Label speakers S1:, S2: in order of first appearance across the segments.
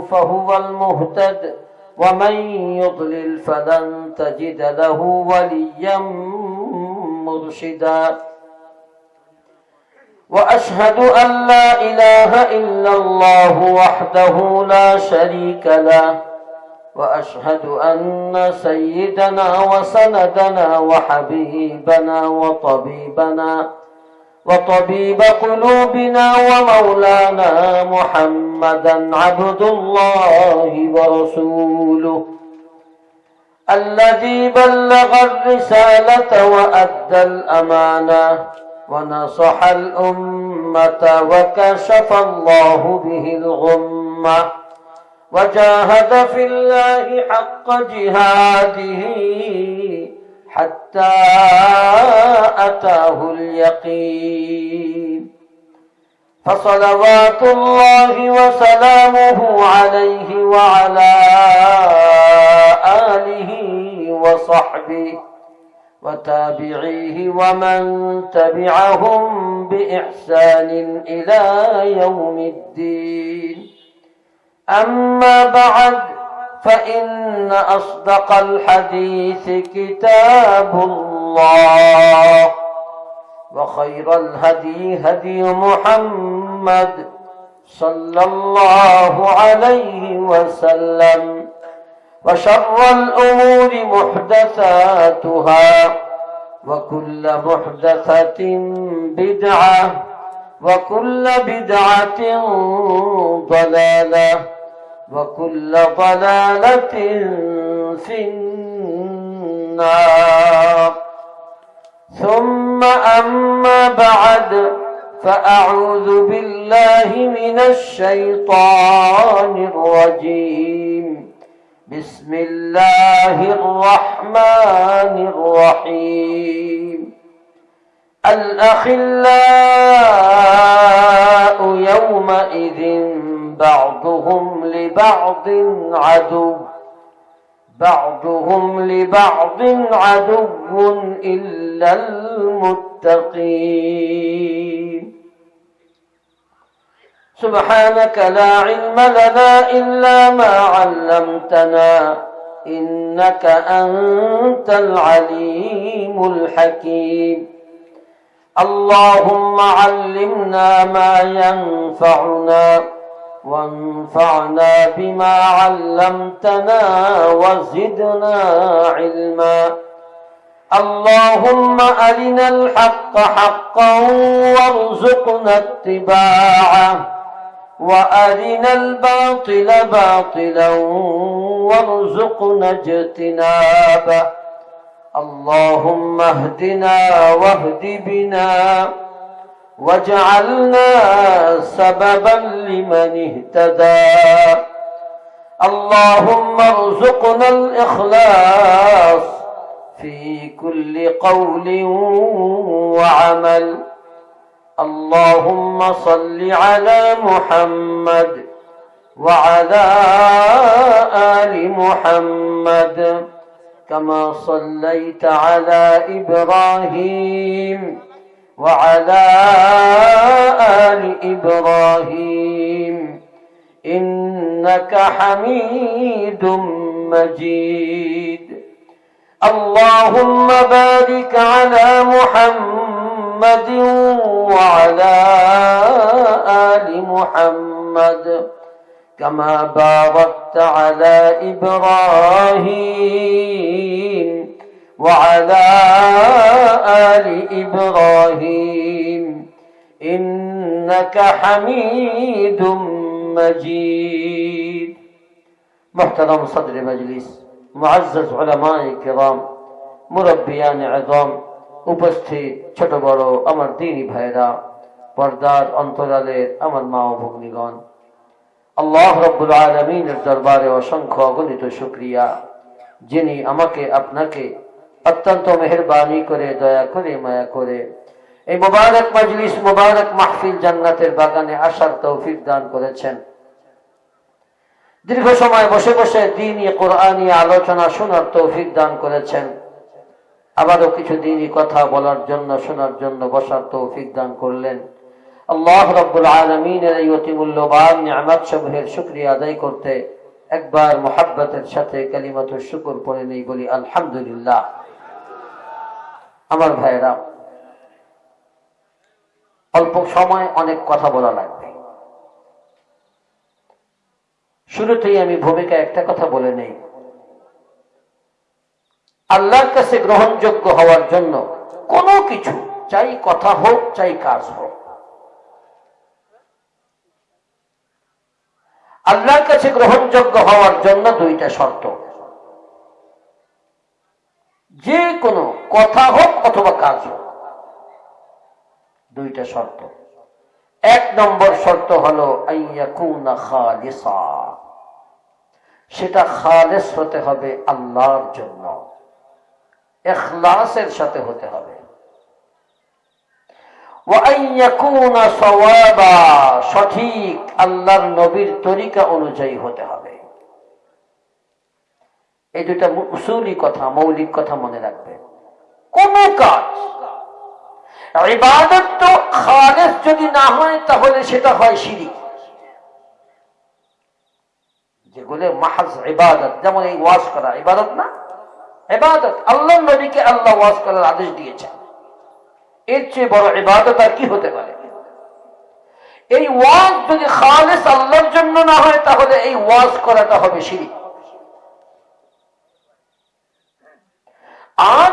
S1: فهو المهتد ومن يضلل فلن تجد له وليا مرشدا. وأشهد أن لا إله إلا الله وحده لا شريك له وأشهد أن سيدنا وسندنا وحبيبنا وطبيبنا وطبيب قلوبنا ومولانا محمدا عبد الله ورسوله الذي بلغ الرسالة وأدى الأمانة ونصح الأمة وكشف الله به الغمة وجاهد في الله حق جهاده حتى أتاه اليقين. فصلوات الله وسلامه عليه وعلى آله وصحبه وتابعيه ومن تبعهم بإحسان إلى يوم الدين. أما بعد فإن أصدق الحديث كتاب الله وخير الهدي هدي محمد صلى الله عليه وسلم وشر الأمور محدثاتها وكل محدثة بدعة وكل بدعة ضلالة وكل ضلالة في النار. ثم أما بعد فأعوذ بالله من الشيطان الرجيم. بسم الله الرحمن الرحيم. الأخلاء يومئذ بعضهم لبعض عدو بعضهم لبعض عدو إلا المتقين. سبحانك لا علم لنا إلا ما علمتنا إنك أنت العليم الحكيم. اللهم علمنا ما ينفعنا وانفعنا بما علمتنا وزدنا علما. اللهم أرنا الحق حقا وارزقنا اتباعه وأرنا الباطل باطلا وارزقنا اجتنابه. اللهم اهدنا واهد بنا واجعلنا سببا لمن اهتدى. اللهم ارزقنا الإخلاص في كل قول وعمل. اللهم صل على محمد وعلى آل محمد كما صليت على إبراهيم. وعلى آل إبراهيم إنك حميد مجيد. اللهم بارك على محمد وعلى آل محمد كما باركت على إبراهيم. وعلى آل إبراهيم إنك حميد مجيد محترم صدر مجلس معزز علماء كرام মুরব্বিয়ান আজম উপস্থিত ছোট বড় আমার দিনী ভাইরা পর্দার অন্তরালের আমার মা ও ভগ্নিগণ আল্লাহ রব্বুল আলমিনের দরবারে অসংখ্য অগণিত শুক্রিয়া যিনি আমাকে আপনাকে অত্যন্ত মেহরবানি করে, দয়া করে, মায়া করে। এই মোবারক মজলিস, মোবারক মাহফিল জান্নাতের বাগানে আসার তৌফিক দান করেছেন। দীর্ঘ সময় বসে বসে দিনই কোরআনী আলোচনা শোনার তৌফিক দান করেছেন। আবারও কিছু দিনই কথা বলার জন্য, শোনার জন্য বসার তৌফিক দান করলেন। আল্লাহ রব্বুল আলমিনের এই অতি মূল্যবান নিয়ামত সমূহের শুক্রিয়া আদায় করতে একবার মোহাব্বতের সাথে কালিমাত শুকুর পড়ে নেই বলি আলহামদুলিল্লাহ। আমার ভাইয়েরা, অল্প সময় অনেক কথা বলা লাগবে। শুরুতেই আমি ভূমিকা একটা কথা বলে নেই। আল্লাহর কাছে গ্রহণযোগ্য হওয়ার জন্য কোনো কিছু, চাই কথা হোক, চাই কাজ হোক। আল্লাহর কাছে গ্রহণযোগ্য হওয়ার জন্য দুইটা শর্ত। যে কোনো কথা হোক অথবা কাজ হোক। দুইটা শর্ত। এক নম্বর শর্ত হলো সেটা খালেস হতে হবে আল্লাহর জন্য। এখলাসের সাথে হতে হবে। সঠিক আল্লাহর নবীর তরিকা অনুযায়ী হতে হবে। এই দুটা উসুলি কথা, মৌলিক কথা মনে রাখবে। কোন কাজ। ইবাদত তো খালেস যদি না হয়, তাহলে সেটা হয় সিঁড়ি যেগুলো মাহাজ ইবাদত, যেমন এই ওয়াজ করা, ইবাদত না? ইবাদত, আল্লাহ নবীকে আল্লাহ ওয়াজ করার আদেশ দিয়েছেন। এর চেয়ে বড় ইবাদত আর কি হতে পারে? এই ওয়াজ যদি খালেস আল্লাহর জন্য না হয়, তাহলে এই ওয়াজ করাটা হবে সিঁড়ি আর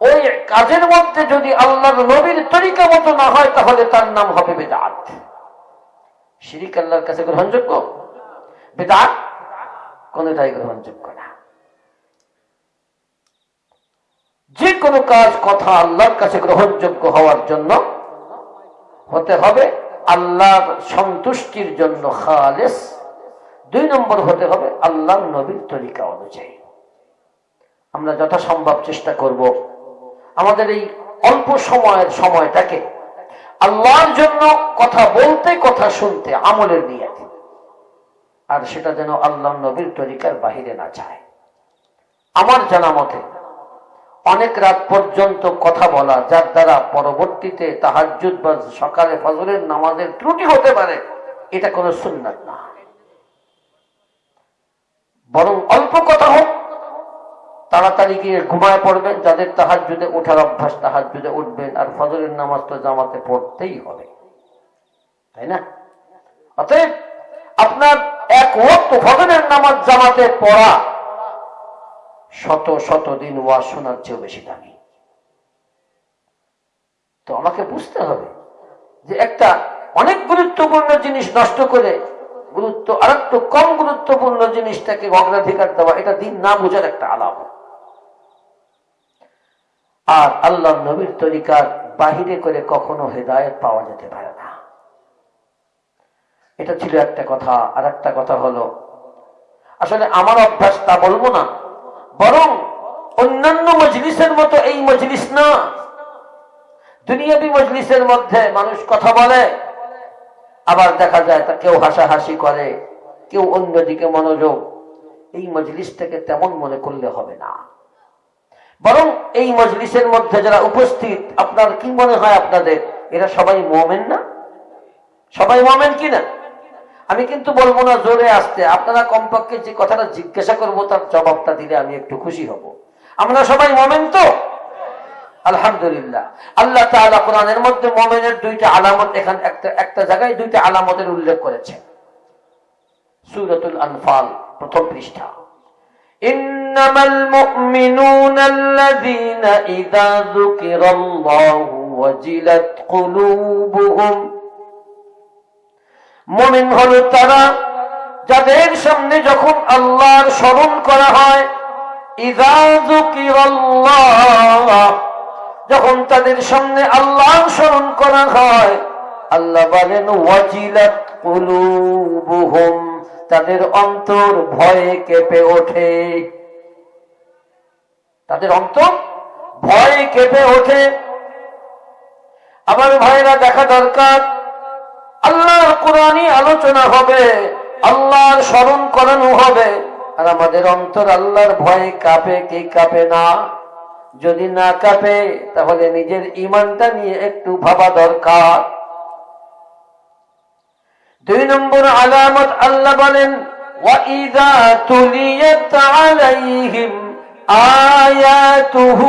S1: ওই কাজের মধ্যে যদি আল্লাহর নবীর তরিকা মতো না হয়, তাহলে তার নাম হবে বেদাত। শিরিক আল্লাহর কাছে গ্রহণযোগ্য? বেদাত কোনটাই গ্রহণযোগ্য না। যে কোনো কাজ, কথা আল্লাহর কাছে গ্রহণযোগ্য হওয়ার জন্য হতে হবে আল্লাহর সন্তুষ্টির জন্য খালেস। দুই নম্বর হতে হবে আল্লাহর নবীর তরিকা অনুযায়ী। আমরা যথাসম্ভব চেষ্টা করব। আমাদের এই অল্প সময়ের সময়টাকে আল্লাহর জন্য কথা বলতে, কথা শুনতে, আমলের নিয়ে আর সেটা যেন আল্লাহ নবীর তরিকার বাহিরে না যায়। আমার জানা মতে, অনেক রাত পর্যন্ত কথা বলা, যার দ্বারা পরবর্তীতে তাহাজুদ বা সকালে ফজরের নামাজের ত্রুটি হতে পারে, এটা কোনো সুন্নাত না। বরং অল্প কথা হোক তাড়াতাড়ি গিয়ে ঘুমায় পড়বেন, যাদের তাহার যুদে ওঠার অভ্যাস তাহার যুদে উঠবেন, আর ফজরের নামাজ তো জামাতে পড়তেই হবে। তাই না? অতএব আপনার এক ওয়াক্ত ফজরের নামাজ জামাতে পড়া শত শত দিন ওয়াজ শোনার চেয়েও বেশি দামি। তো আমাকে বুঝতে হবে যে একটা অনেক গুরুত্বপূর্ণ জিনিস নষ্ট করে গুরুত্ব আর একটু কম গুরুত্বপূর্ণ জিনিসটাকে অগ্রাধিকার দেওয়া, এটা দিন না বোঝার একটা আলাপ। আর আল্লাহ নবীর তরিকার বাহিরে করে কখনো হেদায়ত পাওয়া যেতে পারে না। এটা ছিল একটা কথা, আর একটা কথা হলো, আসলে আমার অভ্যাস তা বলব না, বরং অন্যান্য মজলিসের মতো এই মজলিস না। দুনিয়াবি মজলিসের মধ্যে মানুষ কথা বলে, আবার দেখা যায় তা কেউ হাসাহাসি করে, কেউ অন্যদিকে মনোযোগ। এই মজলিসটাকে তেমন মনে করলে হবে না। বরং এই মজলিসের মধ্যে যারা উপস্থিত, আপনার কি মনে হয় আপনাদের? এরা সবাই মোমেন না? সবাই মোমেন কি না আমি কিন্তু বলব না জোরে আসতে। আপনারা কমপক্ষে যে কথাটা জিজ্ঞাসা করব, তার জবাবটা দিলে আমি একটু খুশি হব। আমরা সবাই মোমেন তো? আলহামদুলিল্লাহ। আল্লাহ তাআলা কোরআনের মধ্যে মোমেনের দুইটা আলামত এখান একটা একটা জায়গায় দুইটা আলামতের উল্লেখ করেছেন। সুরতুল আনফাল, প্রথম পৃষ্ঠা। إنما المؤمنون الذين إذا ذكر الله وجلت قلوبهم মমিন হল তারা যাদের সামনে যখন আল্লাহর স্মরণ করা হয় যখন তাদের সামনে আল্লাহর স্মরণ করা হয় আল্লাহ বলেন ওয়াজিলাত কুলুবুহুম তাদের অন্তর ভয়ে কেঁপে ওঠে। তাদের অন্তর ভয়ে কেঁপে ওঠে। আমার ভাইরা, দেখা দরকার। আল্লাহর কোরআনই আলোচনা হবে, আল্লাহর স্মরণ করানো হবে। আর আমাদের অন্তর আল্লাহর ভয়ে কাঁপে কি কাঁপে না। যদি না কাঁপে, তাহলে নিজের ইমানটা নিয়ে একটু ভাবা দরকার। দুই নম্বর আলামত আল্লাহ বলেন وَإِذَا تُلِيَتْ عَلَيْهِمْ آيَاتُهُ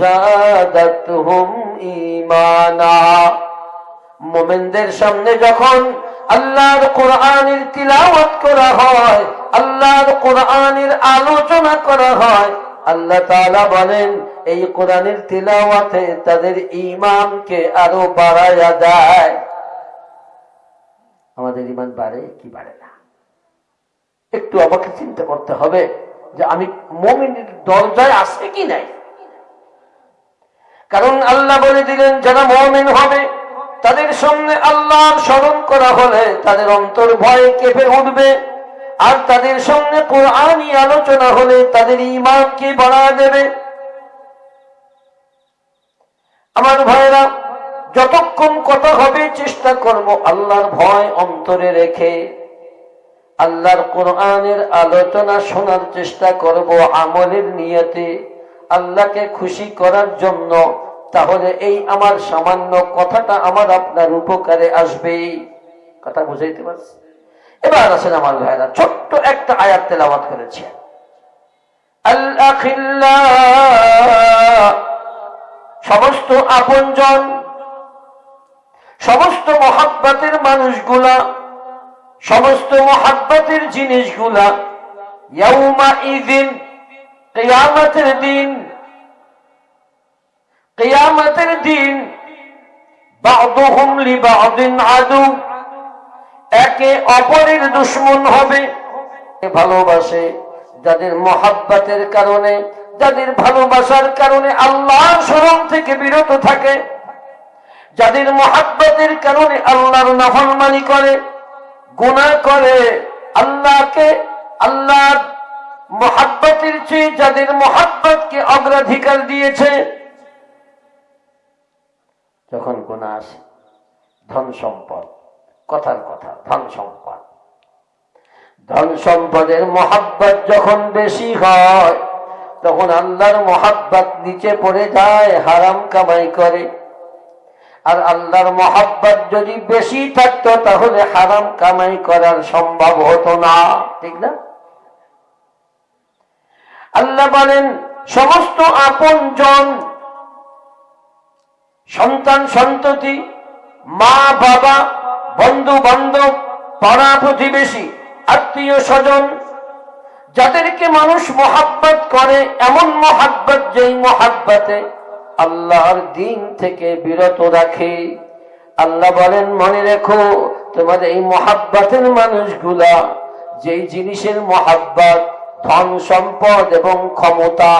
S1: زَادَتْهُمْ إِيمَانًا মোমেনদের সামনে যখন আল্লাহর কোরআনের তিলাওয়াত করা হয় আল্লাহর কোরআনের আলোচনা করা হয় আল্লাহ তাআলা বলেন এই কোরআনের তিলাওয়াতে তাদের ঈমানকে আরো বাড়ায়া দেয় আমাদের ঈমান বাড়ে কি বাড়ে না? একটু আমাকে চিন্তা করতে হবে যে আমি মমিনের দরজায় আসে কি নাই? কারণ আল্লাহ বলে দিলেন, যারা মমিন হবে, তাদের সামনে আল্লাহর স্মরণ করা হলে তাদের অন্তর ভয়ে কেঁপে উঠবে। আর তাদের সামনে কোরআনই আলোচনা হলে তাদের ইমানকে বাড়া দেবে? আমার ভাইরা যতক্ষণ কথা হবে, চেষ্টা করব আল্লাহর ভয় অন্তরে রেখে। আল্লাহর কোরআনের আলোচনা শোনার চেষ্টা করব আমলের নিয়তে। আল্লাহকে খুশি করার জন্য। তাহলে এই আমার সামান্য কথাটা আমার আপনার উপকারে আসবে। কথা বুঝাইতে পারছি? এবার আসেন আমার ভাইরা ছোট্ট একটা আয়াত তেলাওয়াত করেছে। সমস্ত আপনজন সমস্ত মহাব্বাতের মানুষগুলা, সমস্ত মহাব্বতের জিনিসগুলা, ইয়াউমা ইদিন কেয়ামতের দিন কেয়ামতের দিন আদু, একে অপরের দুশ্মন হবে। ভালোবাসে যাদের মহাব্বাতের কারণে, যাদের ভালোবাসার কারণে আল্লাহর স্মরণ থেকে বিরত থাকে। যাদের মহাব্বতের কারণে আল্লাহর নাফরমানি করে গুণা করে, আল্লাহকে, আল্লাহর মহাব্বতের চেয়ে যাদের মহাব্বতকে অগ্রাধিকার দিয়েছে, যখন গুণা আসে, ধন সম্পদ, কথার কথা, ধন সম্পদ। ধন সম্পদের মহাব্বত যখন বেশি হয়, তখন আল্লাহর মহাব্বত নিচে পড়ে যায়, হারাম কামাই করে। আর আল্লাহর মহাব্বত যদি বেশি থাকতো, তাহলে হারাম কামাই করার সম্ভব হতো না। ঠিক না? আল্লাহ বলেন, সমস্ত আপন জন সন্তান, সন্ততি, মা, বাবা বন্ধু বান্ধব পাড়া প্রতিবেশী, আত্মীয় স্বজন, যাদেরকে মানুষ মহাব্বত করে, এমন মহাব্বত যেই মহাব্বতে আল্লাহর দিন থেকে বিরত রাখে। আল্লাহ বলেন, মনে রেখো, তোমাদের এই মহাব্বাতের মানুষগুলা, যেই জিনিসের মহাব্বত, ধন সম্পদ এবং ক্ষমতা,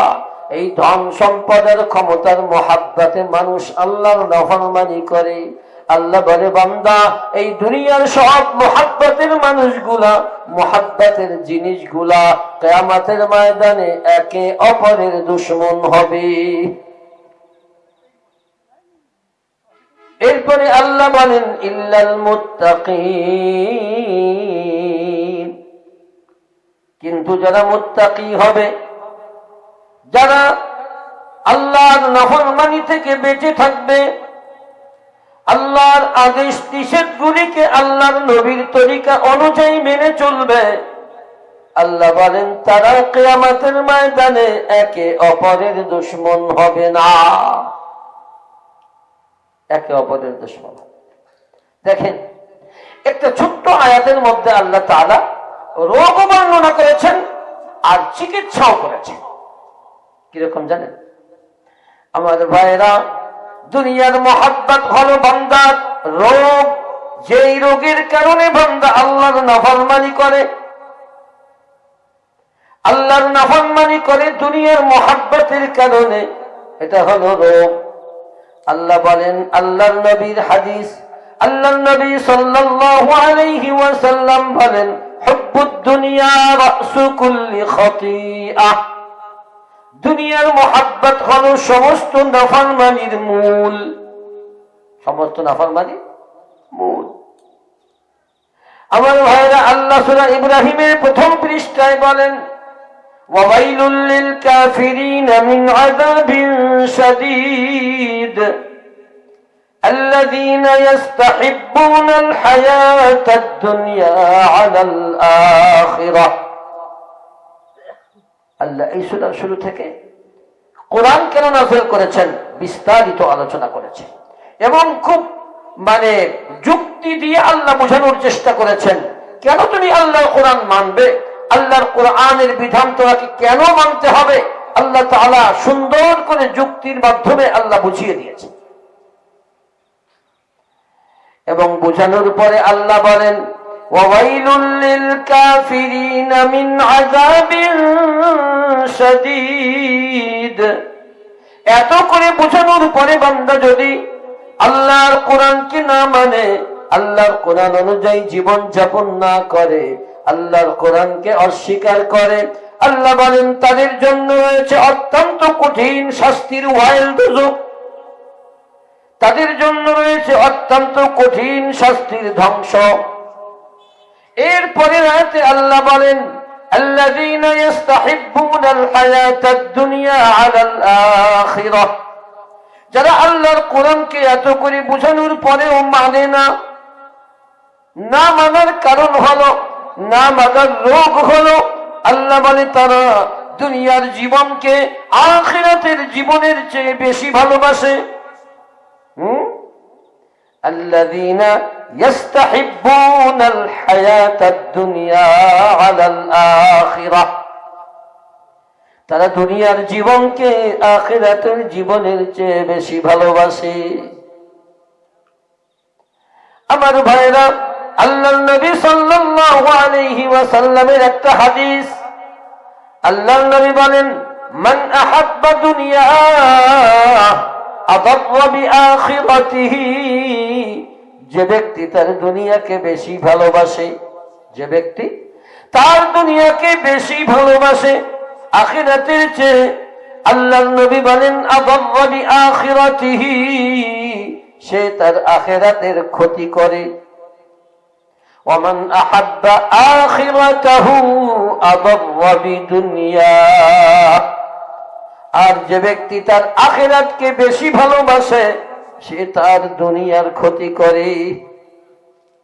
S1: এই ধন সম্পদের ক্ষমতার মহাব্বাতে মানুষ আল্লাহর নফরমানি করে। আল্লাহ বলে, বান্দা, এই দুনিয়ার সব মহাব্বাতের মানুষগুলা, মহাব্বতের জিনিসগুলা কেয়ামাতের ময়দানে একে অপরের দুশ্মন হবে। এরপরে আল্লাহ বলেন, ইল্লাল কিন্তু যারা মুত্তাকি হবে, যারা আল্লাহর নফরমানি থেকে বেঁচে থাকবে, আল্লাহর আদেশ নিষেধ গুলিকে আল্লাহর নবীর তরিকা অনুযায়ী মেনে চলবে। আল্লাহ বলেন, তারা কেয়ামাতের ময়দানে একে অপরের দুশ্মন হবে না। একে অপরের দুশ্মন। দেখেন, একটা ছোট্ট আয়াতের মধ্যে আল্লাহ তালা রোগ বর্ণনা করেছেন আর চিকিৎসাও করেছেন। কীরকম জানেন? আমাদের ভাইরা দুনিয়ার মহাব্বত হলো বান্দার রোগ, যেই রোগের কারণে বান্দা আল্লাহর নাফরমানি করে, আল্লাহর নাফরমানি করে দুনিয়ার মহাব্বতের কারণে, এটা হলো রোগ। আল্লাহ বলেন, আল্লাহর নবীর হাদিস আল্লাহ নবী সাল্লাল্লাহু আলাইহি ওয়াসাল্লাম বলেন, হুব্বুদ দুনিয়া রাসু কুল্লি খতিআহ দুনিয়ার মহাব্বত হল সমস্ত নাফরমানির মূল। সমস্ত নাফরমানির মূল। আমার ভাইরা, আল্লাহ সুরা ইব্রাহিমের প্রথম পৃষ্ঠায় বলেন وويل للكافرين من عذاب شديد الذين يستحبون الحياة الدنيا على الآخرة আল্লাহ এই সুরার শুরু থেকে কোরআন কেন নাজেল করেছেন বিস্তারিত আলোচনা করেছে এবং খুব মানে যুক্তি দিয়ে আল্লাহ বোঝানোর চেষ্টা করেছেন কেন তুমি আল্লাহর কোরআন মানবে আল্লাহর কোরআনের বিধান তোরাকে কেন মানতে হবে? আল্লাহ তালা সুন্দর করে যুক্তির মাধ্যমে আল্লাহ বুঝিয়ে দিয়েছে। এবং বোঝানোর পরে আল্লাহ বলেন এত করে বোঝানোর পরে বান্দা যদি আল্লাহর কোরআন কোরআনকে না মানে আল্লাহর কোরআন অনুযায়ী জীবন যাপন না করে আল্লাহর কোরআনকে অস্বীকার করে আল্লাহ বলেন তাদের জন্য রয়েছে অত্যন্ত কঠিন শাস্তির ওয়াইল দুজক তাদের জন্য রয়েছে অত্যন্ত কঠিন শাস্তির ধ্বংস এরপরে রাতে আল্লাহ বলেন الذين يستحبون الحياة الدنيا على الآخرة যারা আল্লাহর কোরআনকে এত করে বোঝানোর পরেও মানে না না মানার কারণ হলো না মানার রোগ হলো আল্লাহ বলে তারা দুনিয়ার জীবনকে আখিরাতের জীবনের চেয়ে বেশি ভালোবাসে হুম الذين يستحبون الحياة الدنيا على الآخرة তারা দুনিয়ার জীবনকে আখিরাতের জীবনের চেয়ে বেশি ভালোবাসে আমার ভাইরা একটা হাদিস। যে ব্যক্তি তার দুনিয়াকে বেশি ভালোবাসে, যে ব্যক্তি তার দুনিয়াকে বেশি ভালোবাসে, আখিরাতের চেয়ে আল্লাহ নবী বলেন বিআখিরাতিহি সে তার আখিরাতের ক্ষতি করে। ومن أحب آخرته أضر بدنياه আর যে ব্যক্তি তার আখেরাতকে বেশি ভালোবাসে সে তার দুনিয়ার ক্ষতি করে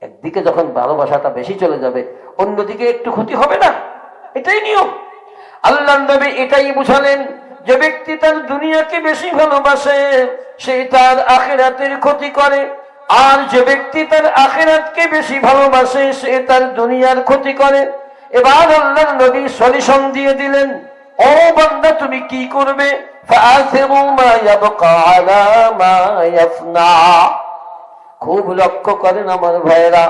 S1: একদিকে যখন ভালোবাসাটা বেশি চলে যাবে অন্যদিকে একটু ক্ষতি হবে না এটাই নিয়ম আল্লাহ নবী এটাই বুঝালেন যে ব্যক্তি তার দুনিয়াকে বেশি ভালোবাসে সে তার আখেরাতের ক্ষতি করে আর যে ব্যক্তি তার আখেরাতকে বেশি ভালোবাসে, সে তার দুনিয়ার ক্ষতি করে। এবার আল্লাহ নবী সলিউশন দিয়ে দিলেন, ও বান্দা, তুমি কি করবে? খুব লক্ষ্য করেন আমার ভাইরা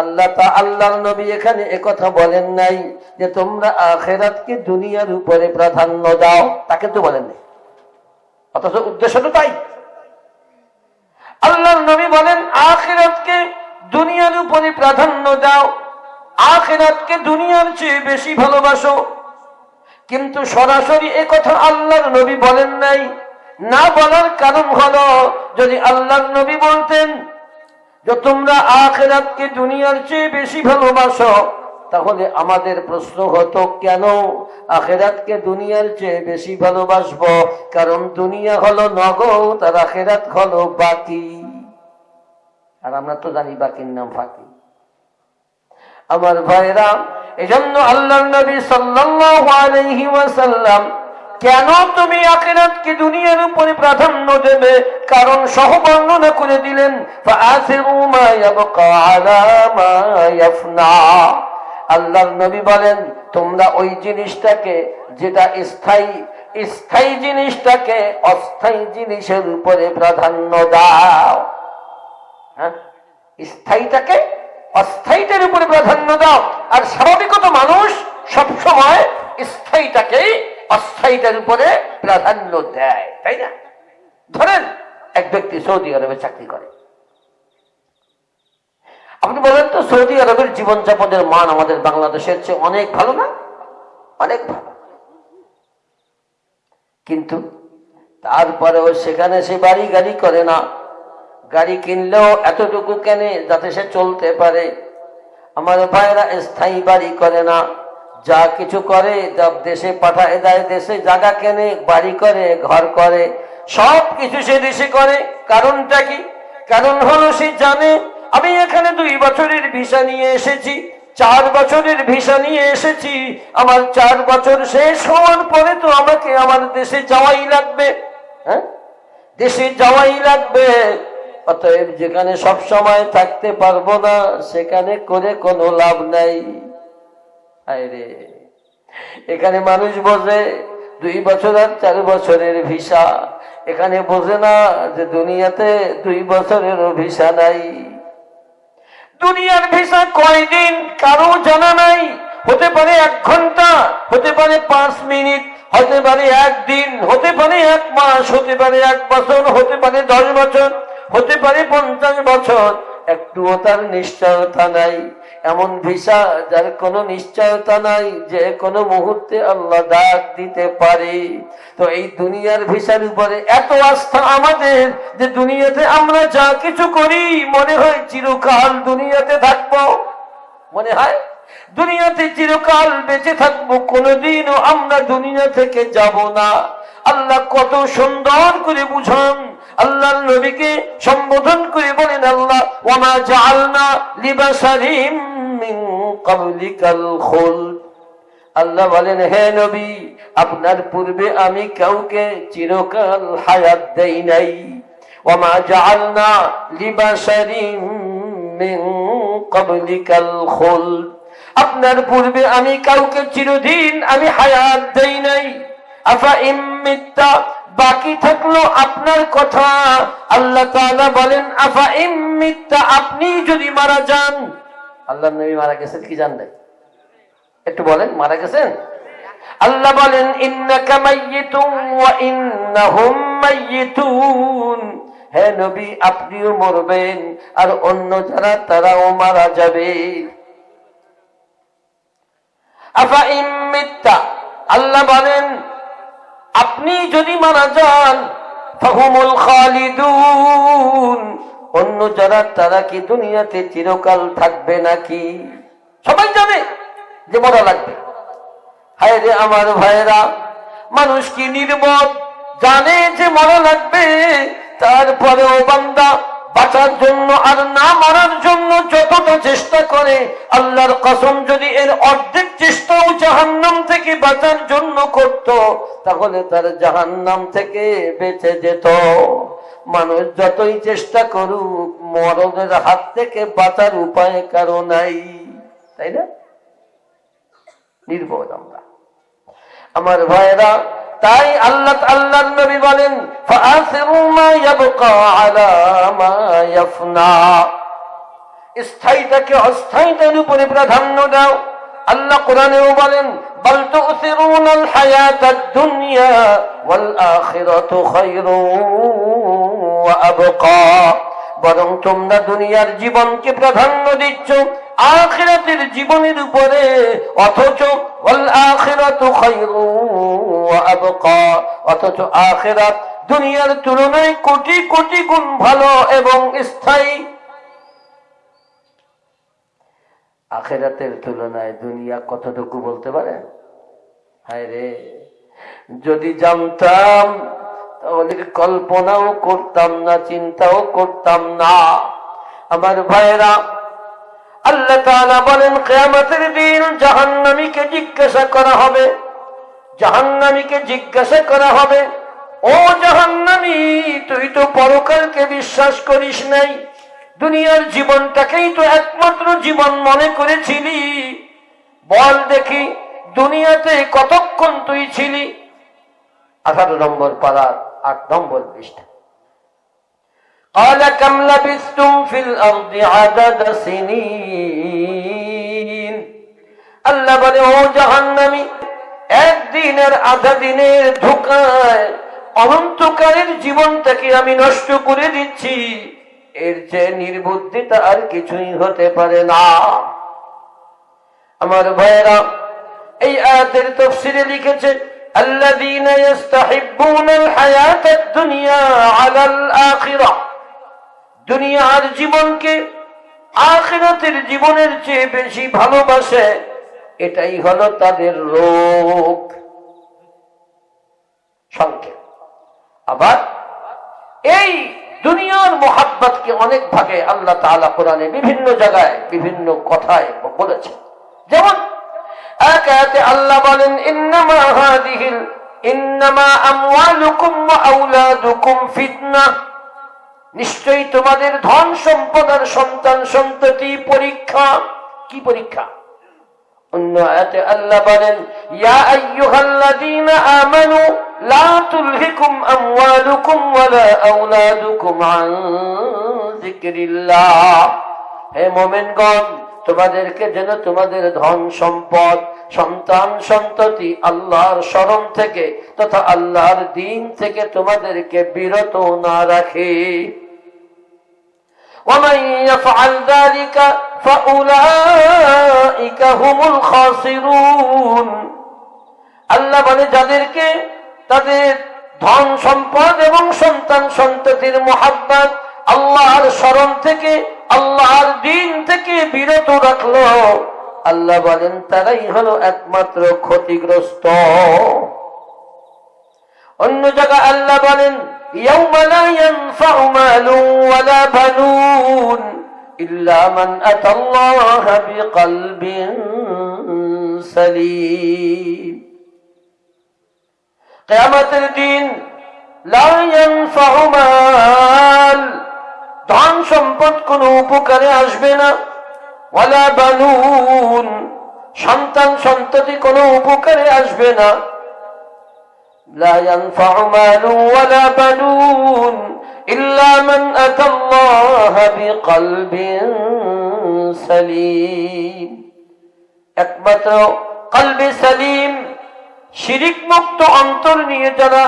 S1: আল্লাহ তা আল্লাহর নবী এখানে একথা বলেন নাই যে তোমরা আখেরাতকে দুনিয়ার উপরে প্রাধান্য দাও। তাকে তো বলেন নাই অথচ উদ্দেশ্য তো তাই। আল্লাহর নবী বলেন, আখেরাতকে দুনিয়ার উপরে প্রাধান্য দাও। আখেরাতকে দুনিয়ার চেয়ে বেশি ভালোবাসো। কিন্তু সরাসরি কথা আল্লাহর নবী বলেন নাই। না বলার কারণ হলো, যদি আল্লাহর নবী বলতেন যে তোমরা আখেরাতকে দুনিয়ার চেয়ে বেশি ভালোবাসো তাহলে আমাদের প্রশ্ন হতো, কেন আখেরাতকে দুনিয়ার চেয়ে বেশি ভালোবাসবো? কারণ দুনিয়া হলো নগদ আর আখেরাত হলো বাকি। আর আমরা তো জানি বাকির নাম ফাঁকি। আমার ভাইরা এজন্য আল্লাহ নবী সাল্লাল্লাহু আলাইহি কেন তুমি আখিরাতকে দুনিয়ার উপরে প্রাধান্য দেবে? কারণ সহ বর্ণনা করে দিলেন মা মা আল্লাহর নবী বলেন, তোমরা ওই জিনিসটাকে যেটা স্থায়ী স্থায়ী জিনিসটাকে অস্থায়ী জিনিসের উপরে প্রাধান্য দাও। হ্যাঁ? স্থায়ীটাকে অস্থায়ীটার উপরে প্রাধান্য দাও। আর স্বাভাবিকত মানুষ সবসময় স্থায়ীটাকেই অস্থায়ীটার উপরে প্রাধান্য দেয়, তাই না? ধরেন এক ব্যক্তি সৌদি আরবে চাকরি করে। আপনি বলেন তো, সৌদি আরবের জীবনযাপনের মান আমাদের বাংলাদেশের চেয়ে অনেক ভালো না? অনেক ভালো। কিন্তু তারপরেও সেখানে সে বাড়ি গাড়ি করে না। গাড়ি কিনলেও এতটুকু কেনে যাতে সে চলতে পারে। আমার ভাইরা স্থায়ী বাড়ি করে না। যা কিছু করে, যা দেশে পাঠায়, দেয়, দেশে জায়গা কেনে, বাড়ি করে, ঘর করে সব কিছু সে দেশে করে। কারণটা কি? কারণ হলো সে জানে আমি এখানে দুই বছরের ভিসা নিয়ে এসেছি, চার বছরের ভিসা নিয়ে এসেছি, আমার চার বছর শেষ হওয়ার পরে তো আমাকে আমার দেশে যাওয়াই লাগবে হ্যাঁ? দেশে যাওয়াই লাগবে, অতএব যেখানে সব সময় থাকতে পারব না, সেখানে করে কোনো লাভ নাই। রে। এখানে মানুষ বোঝে দুই বছর আর চার বছরের ভিসা, এখানে বোঝে না যে দুনিয়াতে দুই বছরেরও ভিসা নাই। দুনিয়ার ভিসা কয়দিন কারও জানা নাই? হতে পারে এক ঘণ্টা, হতে পারে পাঁচ মিনিট, হতে পারে একদিন, হতে পারে এক মাস, হতে পারে এক বছর, হতে পারে দশ বছর, হতে পারে পঞ্চাশ বছর। একটুও তার নিশ্চয়তা নাই। এমন ভিসা যার কোনো নিশ্চয়তা নাই, যে কোনো মুহূর্তে আল্লাহ ডাক দিতে পারে। তো এই দুনিয়ার ভিসার উপরে এত আস্থা আমাদের যে দুনিয়াতে আমরা যা কিছু করি, মনে হয় চিরকাল দুনিয়াতে থাকব। মনে হয়? দুনিয়াতে চিরকাল বেঁচে থাকব, কোনোদিনও আমরা দুনিয়া থেকে যাব না। আল্লাহ কত সুন্দর করে বুঝান আল্লাহর নবীকে সম্বোধন করে বলেন আল্লাহ ওমা জাআলনা লিবাসারিম মিন ক্বাবলিকাল খুলদ। আল্লাহ বলেন, হে নবী, আপনার পূর্বে আমি কাউকে চিরকাল হায়াত দেই নাই। ওমা জালনা লিবাসারিম মিন ক্বাবলিকাল খুলদ। আপনার পূর্বে আমি কাউকে চিরদিন আমি হায়াত দেই নাই। আফা ইম্মিত্তা বাকি থাকল আপনার কথা। আল্লাহ বলেন, আফা ইম্মিত্তা আপনি যদি মারা যান। আল্লাহ নবী মারা গেছেন কি জান একটু বলেন, মারা গেছেন? আল্লাহ বলেন হে নবী, আপনিও মরবেন, আর অন্য যারা, তারাও মারা যাবে। আফা ইম্মিত্তা আল্লাহ বলেন আপনি যদি মারা যান অন্য যারা, তারা কি দুনিয়াতে চিরকাল থাকবে নাকি? সবাই জানে যে মরা লাগবে। হায় রে আমার ভাইরা মানুষ কি নির্মদ জানে যে মরা লাগবে, তারপরেও বান্দা বাঁচার জন্য আর না মারার জন্য যতটা চেষ্টা করে, আল্লাহর কসম যদি এর অর্ধেক চেষ্টাও জাহান্নাম থেকে বাঁচার জন্য করত, তাহলে তার জাহান্নাম থেকে বেঁচে যেত। মানুষ যতই চেষ্টা করুক, মরণের হাত থেকে বাঁচার উপায় কারও নাই। তাই না? নির্বোধ আমরা। আমার ভাইরা তাই আল্লাহ আল্লাহ নবী বলেন স্থায়ীটাকে অস্থায়ীটার উপরে প্রাধান্য দাও। আল্লাহ কোরআনেও বলেন, বল তো উসিরুনাল হায়াতাদ দুনিয়া ওয়াল আখিরাতু খায়রুন আবকা। বরং তোমরা দুনিয়ার জীবনকে প্রাধান্য দিচ্ছ। আখিরাতের জীবনের উপরে, অথচ অথচ আখেরাত দুনিয়ার তুলনায় কোটি কোটি গুণ ভালো এবং স্থায়ী। আখেরাতের তুলনায় দুনিয়া কতটুকু বলতে পারে? হায় রে, যদি জানতাম, তাহলে কল্পনাও করতাম না, চিন্তাও করতাম না। আমার ভাইরা বলেন দিন জাহান্নামীকে জিজ্ঞাসা করা হবে। জিজ্ঞাসা করা হবে, ও তুই তো বিশ্বাস করিস নাই। দুনিয়ার জীবনটাকেই তো একমাত্র জীবন মনে করেছিলি। বল দেখি, দুনিয়াতে কতক্ষণ তুই ছিলি? আঠারো নম্বর পাড়ার আট নম্বর পৃষ্ঠা। قال كم لبثتم في الأرض عدد سنين আল্লাহ বলে ও জাহান্নামী একদিনের আধা দিনের ধোকায় অনন্তকালের জীবনটাকে আমি নষ্ট করে দিচ্ছি এর চেয়ে নির্বুদ্ধিতা আর কিছুই হতে পারে না আমার ভাইয়েরা এই আয়াতের তফসিরে লিখেছে الذين يستحبون الحياة الدنيا على الآخرة দুনিয়ার জীবনকে আখিরাতের জীবনের চেয়ে বেশি ভালোবাসে, এটাই হলো তাদের রোগ। সংকেত আবার এই দুনিয়ার মোহাব্বতকে অনেক ভাগে আল্লাহ তাআলা কোরআনে বিভিন্ন জায়গায়, বিভিন্ন কথায় বলেছে যেমন এক আল্লাহ বলেন, ইন্নামা ইন্নামা আমওয়ালুকুম ওয়া ফিতনা। নিশ্চয়ই তোমাদের ধন সম্পদ আর সন্তান সন্ততি পরীক্ষা। কি পরীক্ষা? অন্য আয়াতে আল্লাহ বলেন, ইয়া আইয়ুহাল্লাযীনা আমানু, লা তুলহিকুম আমওয়ালুকুম ওয়ালা আওলাদুকুম আন যিকরিল্লাহ। হে মুমিনগণ, তোমাদেরকে যেন তোমাদের ধন সম্পদ, সন্তান সন্ততি আল্লাহর স্মরণ থেকে তথা আল্লাহর দিন থেকে তোমাদেরকে বিরত না রাখে। ومن يفعل ذلك فأولئك هم الخاسرون আল্লাহ বলে যাদেরকে তাদের ধন সম্পদ এবং সন্তান সন্ততির মোহাব্বত আল্লাহর স্মরণ থেকে আল্লাহর দিন থেকে বিরত রাখলো আল্লাহ বলেন তারাই হলো একমাত্র ক্ষতিগ্রস্ত অন্য জায়গায় আল্লাহ বলেন يوم لا ينفع مال ولا بنون إلا من أتى الله بقلب سليم কেয়ামতের দিন لا ينفع مال ধন সম্পদ কোনো উপকারে আসবে না ওয়ালা বানুন সন্তান সন্ততি কোনো উপকারে আসবে না لا ينفع مال ولا بنون إلا من أتى الله بقلب سليم একমাত্র কলবে সালিম শিরিক মুক্ত অন্তর নিয়ে যারা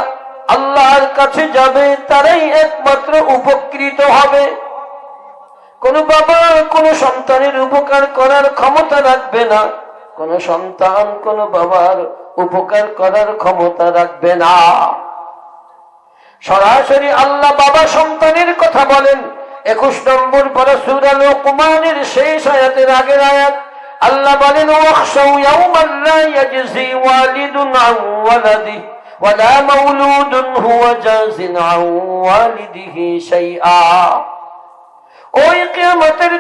S1: আল্লাহর কাছে যাবে তারাই একমাত্র উপকৃত হবে কোন বাবা কোন সন্তানের উপকার করার ক্ষমতা রাখবে না কোন সন্তান কোন বাবার উপকার করার ক্ষমতা রাখবে না। সরাসরি আল্লাহ বাবা সন্তানের কথা বলেন। একুশ নম্বর পরে সুরাল কুমানের শেষ আয়াতের আগের আয়াত। আল্লাহ বলেন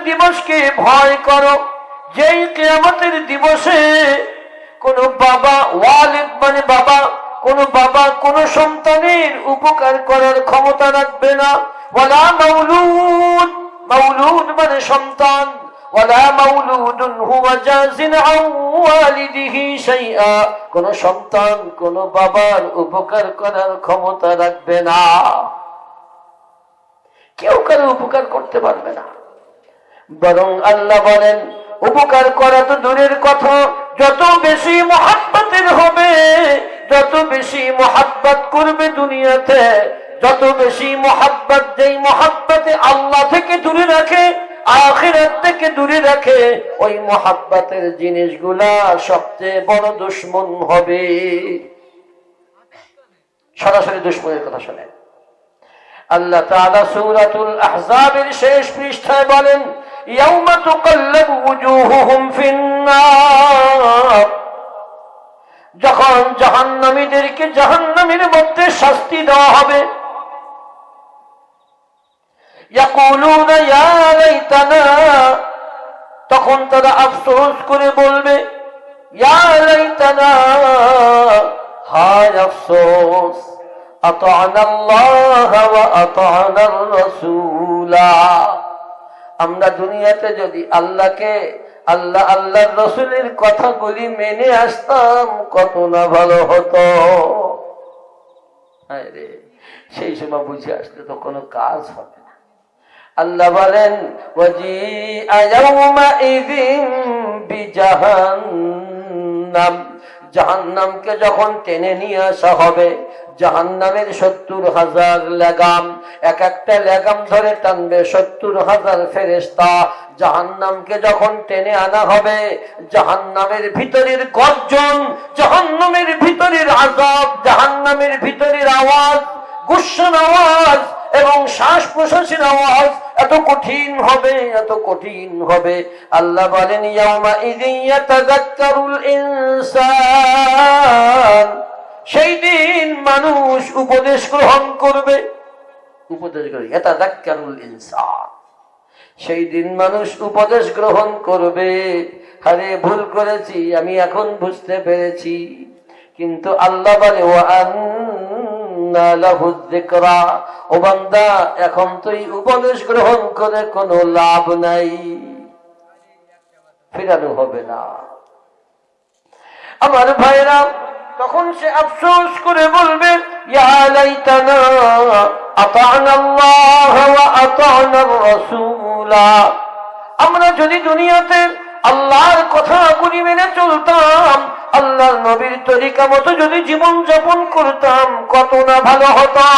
S1: দিবসকে ভয় করো। যেই কিয়ামতের দিবসে কোন বাবা ওয়ালিদ মানে বাবা, কোন বাবা কোন সন্তানের উপকার করার ক্ষমতা রাখবে না। ওয়ালা মাউলুদ মাউলুদ মানে সন্তান। কোন সন্তান, কোন বাবার উপকার করার ক্ষমতা রাখবে না। কেউ কারও উপকার করতে পারবে না। বরং আল্লাহ বলেন উপকার করা তো দূরের কথা। যত বেশি মহাব্বতের হবে, যত বেশি মহাব্বত করবে দুনিয়াতে, যত বেশি মহাব্বত যেই মহাব্বতে আল্লাহ থেকে দূরে রাখে, আখিরাত থেকে দূরে রাখে, ওই মহাব্বতের জিনিসগুলা সবচেয়ে বড় দুশ্মন হবে। সরাসরি দুশ্মনের কথা শোনেন। আল্লাহ তাআলা সূরাতুল আহজাবের শেষ পৃষ্ঠায় বলেন ইয়াউমা তুকাল্লাবু ওয়ুজুহুহুম ফিন-নার যখন জাহান্নামীদেরকে জাহান্নামের মধ্যে শাস্তি দেওয়া হবে ইয়াকুলুনা ইয়া লাইতানা তখন তারা আফসোস করে বলবে ইয়া লাইতানা হায় আফসোস أطعنا الله وأطعنا الرسول আমরা দুনিয়াতে যদি আল্লাহকে, আল্লাহ, আল্লাহর রসুলের কথাগুলি মেনে আসতাম, কত না ভালো হতো। সেই সময় বুঝে আসলে তো কোনো কাজ হবে না। আল্লাহ বলেন জাহান্নামকে যখন টেনে নিয়ে আসা হবে জাহান্নামের সত্তর হাজার লেগাম। এক একটা লেগাম ধরে টানবে সত্তর হাজার ফেরেস্তা জাহান্নামকে যখন টেনে আনা হবে, জাহান্নামের ভিতরের গর্জন, জাহান্নামের ভিতরের আজাব জাহান্নামের ভিতরের আওয়াজ গুসান আওয়াজ এবং শ্বাস প্রশ্বাসের আওয়াজ এত কঠিন হবে, এত কঠিন হবে। আল্লাহ বলেন ইয়াউমা ইদিন ইয়াতাযাক্কারুল ইনসান। সেই দিন মানুষ উপদেশ গ্রহণ করবে। উপদেশ ইনসান। সেই দিন মানুষ উপদেশ গ্রহণ করবে। আরে ভুল করেছি, আমি এখন বুঝতে পেরেছি। কিন্তু আল্লাহ বলে। ও বান্দা, এখন তুই উপদেশ গ্রহণ করে কোনো লাভ নাই। ফেরানো হবে না। আমার ভাইরা তখন সে আফসোস করে বলবে আমরা যদি দুনিয়াতে আল্লাহর কথা কথাগুলি মেনে চলতাম, আল্লাহর নবীর তরিকা মতো যদি জীবন যাপন করতাম, কত না ভালো হতো।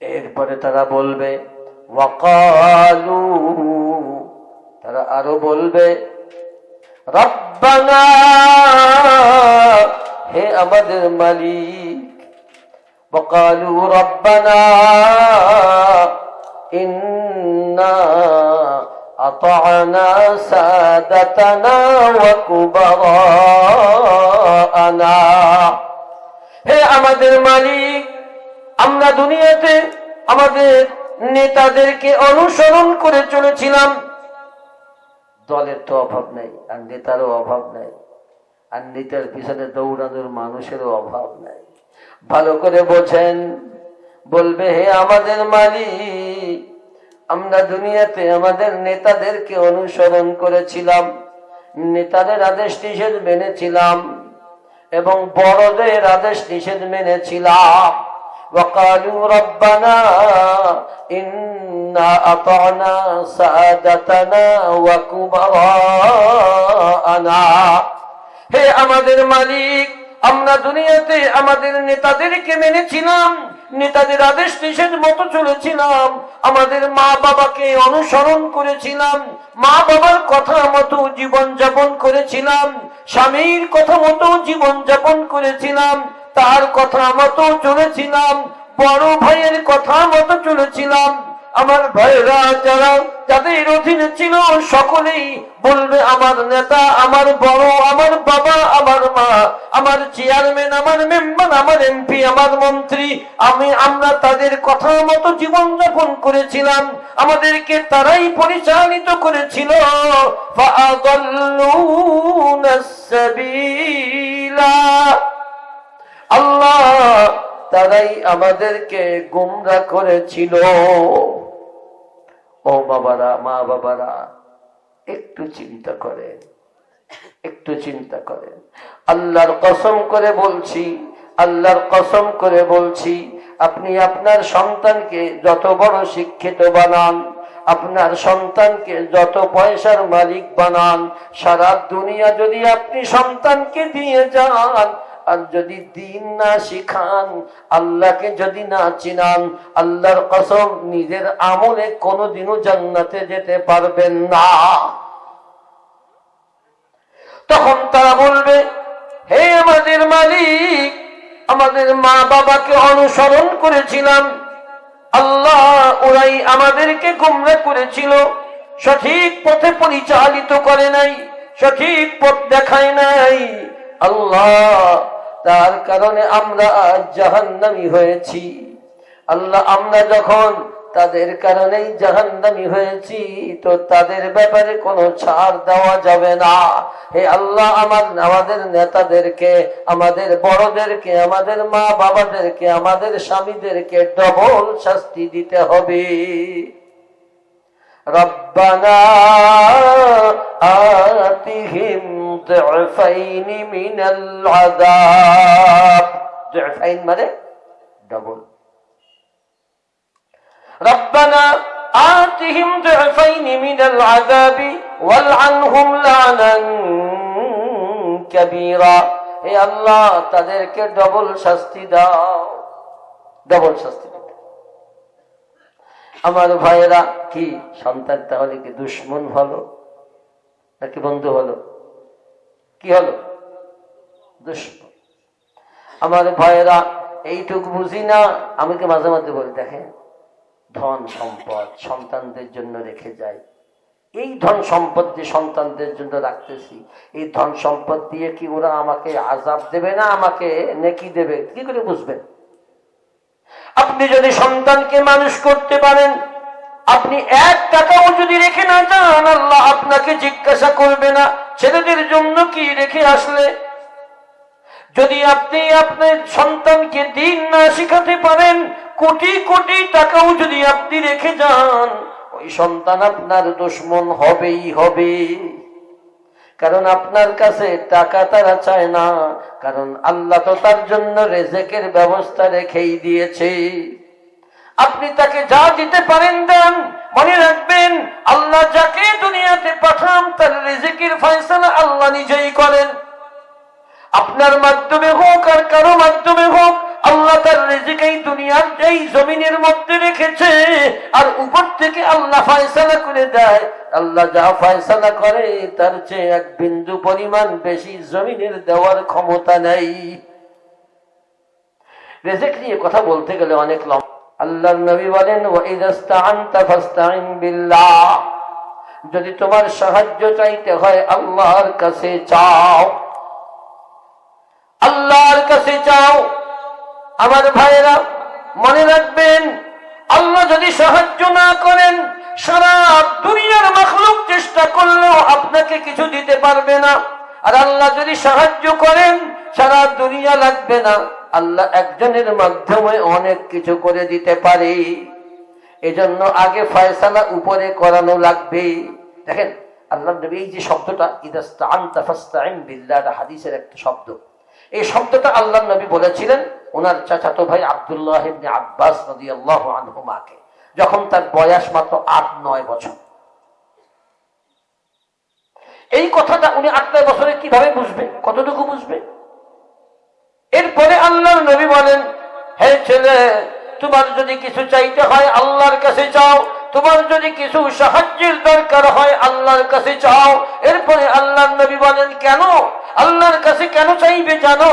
S1: এরপরে তারা বলবে ওয়াকালু তারা আরও বলবে রব্বানা হে আমাদের মালিক وقالوا ربنا إنا أطعنا سادتنا وكبراءنا হে আমাদের মালিক আমরা দুনিয়াতে আমাদের নেতাদেরকে অনুসরণ করে চলেছিলাম দলের তো অভাব নাই আর নেতারও অভাব নাই আর নেতার পিছনে দৌড়ানোর মানুষেরও অভাব নাই ভালো করে বোঝেন বলবে হে আমাদের মালিক আমরা দুনিয়াতে আমাদের নেতাদেরকে অনুসরণ করেছিলাম নেতাদের আদেশ নিষেধ মেনেছিলাম এবং বড়দের আদেশ নিষেধ মেনেছিলাম وقالوا ربنا إنا أطعنا سادتنا وكبراءنا হে আমাদের মালিক আমরা দুনিয়াতে আমাদের নেতাদেরকে মেনেছিলাম নেতাদের আদেশ নিষেধ মতো চলেছিলাম আমাদের মা বাবাকে অনুসরণ করেছিলাম মা বাবার কথা মতো জীবন যাপন করেছিলাম স্বামীর কথা মতো জীবন যাপন করেছিলাম তার কথা মতো চলেছিলাম বড় ভাইয়ের কথা মতো চলেছিলাম আমার ভাইরা যারা, যাদের অধীনে ছিল সকলেই বলবে, আমার নেতা, আমার বড়, আমার বাবা, আমার মা, আমার চেয়ারম্যান আমার মেম্বার আমার এমপি আমার মন্ত্রী, আমি, আমরা তাদের কথা মতো জীবনযাপন করেছিলাম। আমাদেরকে তারাই পরিচালিত করেছিল। আল্লাহ তারাই আমাদেরকে গুমরা করেছিল। ও বাবারা, মা বাবারা, একটু চিন্তা করেন, একটু চিন্তা করেন। আল্লাহর কসম করে বলছি, আল্লাহর কসম করে বলছি, আপনি আপনার সন্তানকে যত বড় শিক্ষিত বানান, আপনার সন্তানকে যত পয়সার মালিক বানান, সারা দুনিয়া যদি আপনি সন্তানকে দিয়ে যান আর যদি দিন না শিখান, আল্লাহকে যদি না চিনান, আল্লাহর কসম, নিজের আমলে কোনোদিনও জান্নাতে যেতে পারবেন না। তখন তারা বলবে, হে আমাদের মালিক, আমাদের মা বাবাকে অনুসরণ করেছিলাম। আল্লাহ ওরাই আমাদেরকে গুমরা করেছিল, সঠিক পথে পরিচালিত করে নাই, সঠিক পথ দেখায় নাই। আল্লাহ তার কারণে আমরা আজ জাহান্নামি হয়েছি। আল্লাহ, আমরা যখন তাদের কারণেই জাহান্নামি হয়েছি, তো তাদের ব্যাপারে কোনো ছাড় দেওয়া যাবে না। হে আল্লাহ, আমার, আমাদের নেতাদেরকে, আমাদের বড়দেরকে, আমাদের মা বাবাদেরকে আমাদের স্বামীদেরকে ডবল শাস্তি দিতে হবে। রব্বানা আতিহিম ضعفين من العذاب ضعفين মানে ডবল ربنا آتهم ضعفين من العذاب والعنهم لعنا كبيرا হে আল্লাহ তাদেরকে ডবল শাস্তি দাও ডবল শাস্তি দাও আমার ভাইয়েরা কি সন্তান তাহলে কি দুশ্মন হলো নাকি বন্ধু হলো কি হলো? আমার ভয়েরা এইটুকু বুঝি না? আমাকে মাঝে মাঝে বলি দেখেন, ধন সম্পদ সন্তানদের জন্য রেখে যায় এই ধন সম্পদ যে সন্তানদের জন্য রাখতেছি, এই ধন সম্পদ দিয়ে কি ওরা আমাকে আজাব দেবে না আমাকে নেকি দেবে? কি করে বুঝবেন? আপনি যদি সন্তানকে মানুষ করতে পারেন, আপনি এক টাকাও যদি রেখে না যান, আল্লাহ আপনাকে জিজ্ঞাসা করবে না। ছেলেদের জন্য কি রেখে আসলে? যদি আপনি আপনার সন্তানকে দিন না শিখাতে পারেন, কোটি কোটি টাকাও যদি আপনি রেখে যান, ওই সন্তান আপনার দুশ্মন হবেই হবে। কারণ আপনার কাছে টাকা তারা চায় না, কারণ আল্লাহ তো তার জন্য রেজেকের ব্যবস্থা রেখেই দিয়েছে। আপনি তাকে যা দিতে পারেন দেন মনে রাখবেন, আল্লাহ যাকে দুনিয়াতে পাঠান, তার রেজেকের ফয়সালা আল্লাহ নিজেই করেন। আপনার মাধ্যমে হোক আর কারও মাধ্যমে হোক, আল্লাহ তার রেজেক এই দুনিয়ার যেই জমিনের মধ্যে রেখেছে, আর উপর থেকে আল্লাহ ফয়সালা করে দেয়। আল্লাহ যা ফয়সালা করে, তার চেয়ে এক বিন্দু পরিমাণ বেশি জমিনের দেওয়ার ক্ষমতা নেই। রেজেক নিয়ে কথা বলতে গেলে অনেক লম্বা আল্লাহর নবী বলেন বিল্লাহ। যদি তোমার সাহায্য চাইতে হয় আল্লাহর কাছে চাও। আল্লাহর কাছে চাও। আমার ভাইয়েরা, মনে রাখবেন, আল্লাহ যদি সাহায্য না করেন, সারা দুনিয়ার মখলুক চেষ্টা করলেও আপনাকে কিছু দিতে পারবে না। আর আল্লাহ যদি সাহায্য করেন, সারা দুনিয়া লাগবে না। আল্লাহ একজনের মাধ্যমে অনেক কিছু করে দিতে পারে। এজন্য আগে ফয়সালা উপরে করানো লাগবে। দেখেন আল্লাহ নবী এই যে শব্দটা হাদিসের একটা শব্দ। এই শব্দটা আল্লাহ নবী বলেছিলেন ওনার চাচাতো ভাই আবদুল্লাহ আব্বাস রাদিয়াল্লাহু আনহুমাকে, যখন তার বয়স মাত্র আট নয় বছর। এই কথাটা উনি আট নয় বছরে কীভাবে বুঝবে? কতটুকু বুঝবে? এরপরে আল্লাহর নবী বলেন, হে ছেলে, তোমার যদি কিছু চাইতে হয় আল্লাহর কাছে চাও, তোমার যদি কিছু সাহায্যের দরকার হয় আল্লাহর কাছে চাও। এরপরে আল্লাহর নবী বলেন, কেন? আল্লাহর কাছে কেন চাইবে জানো?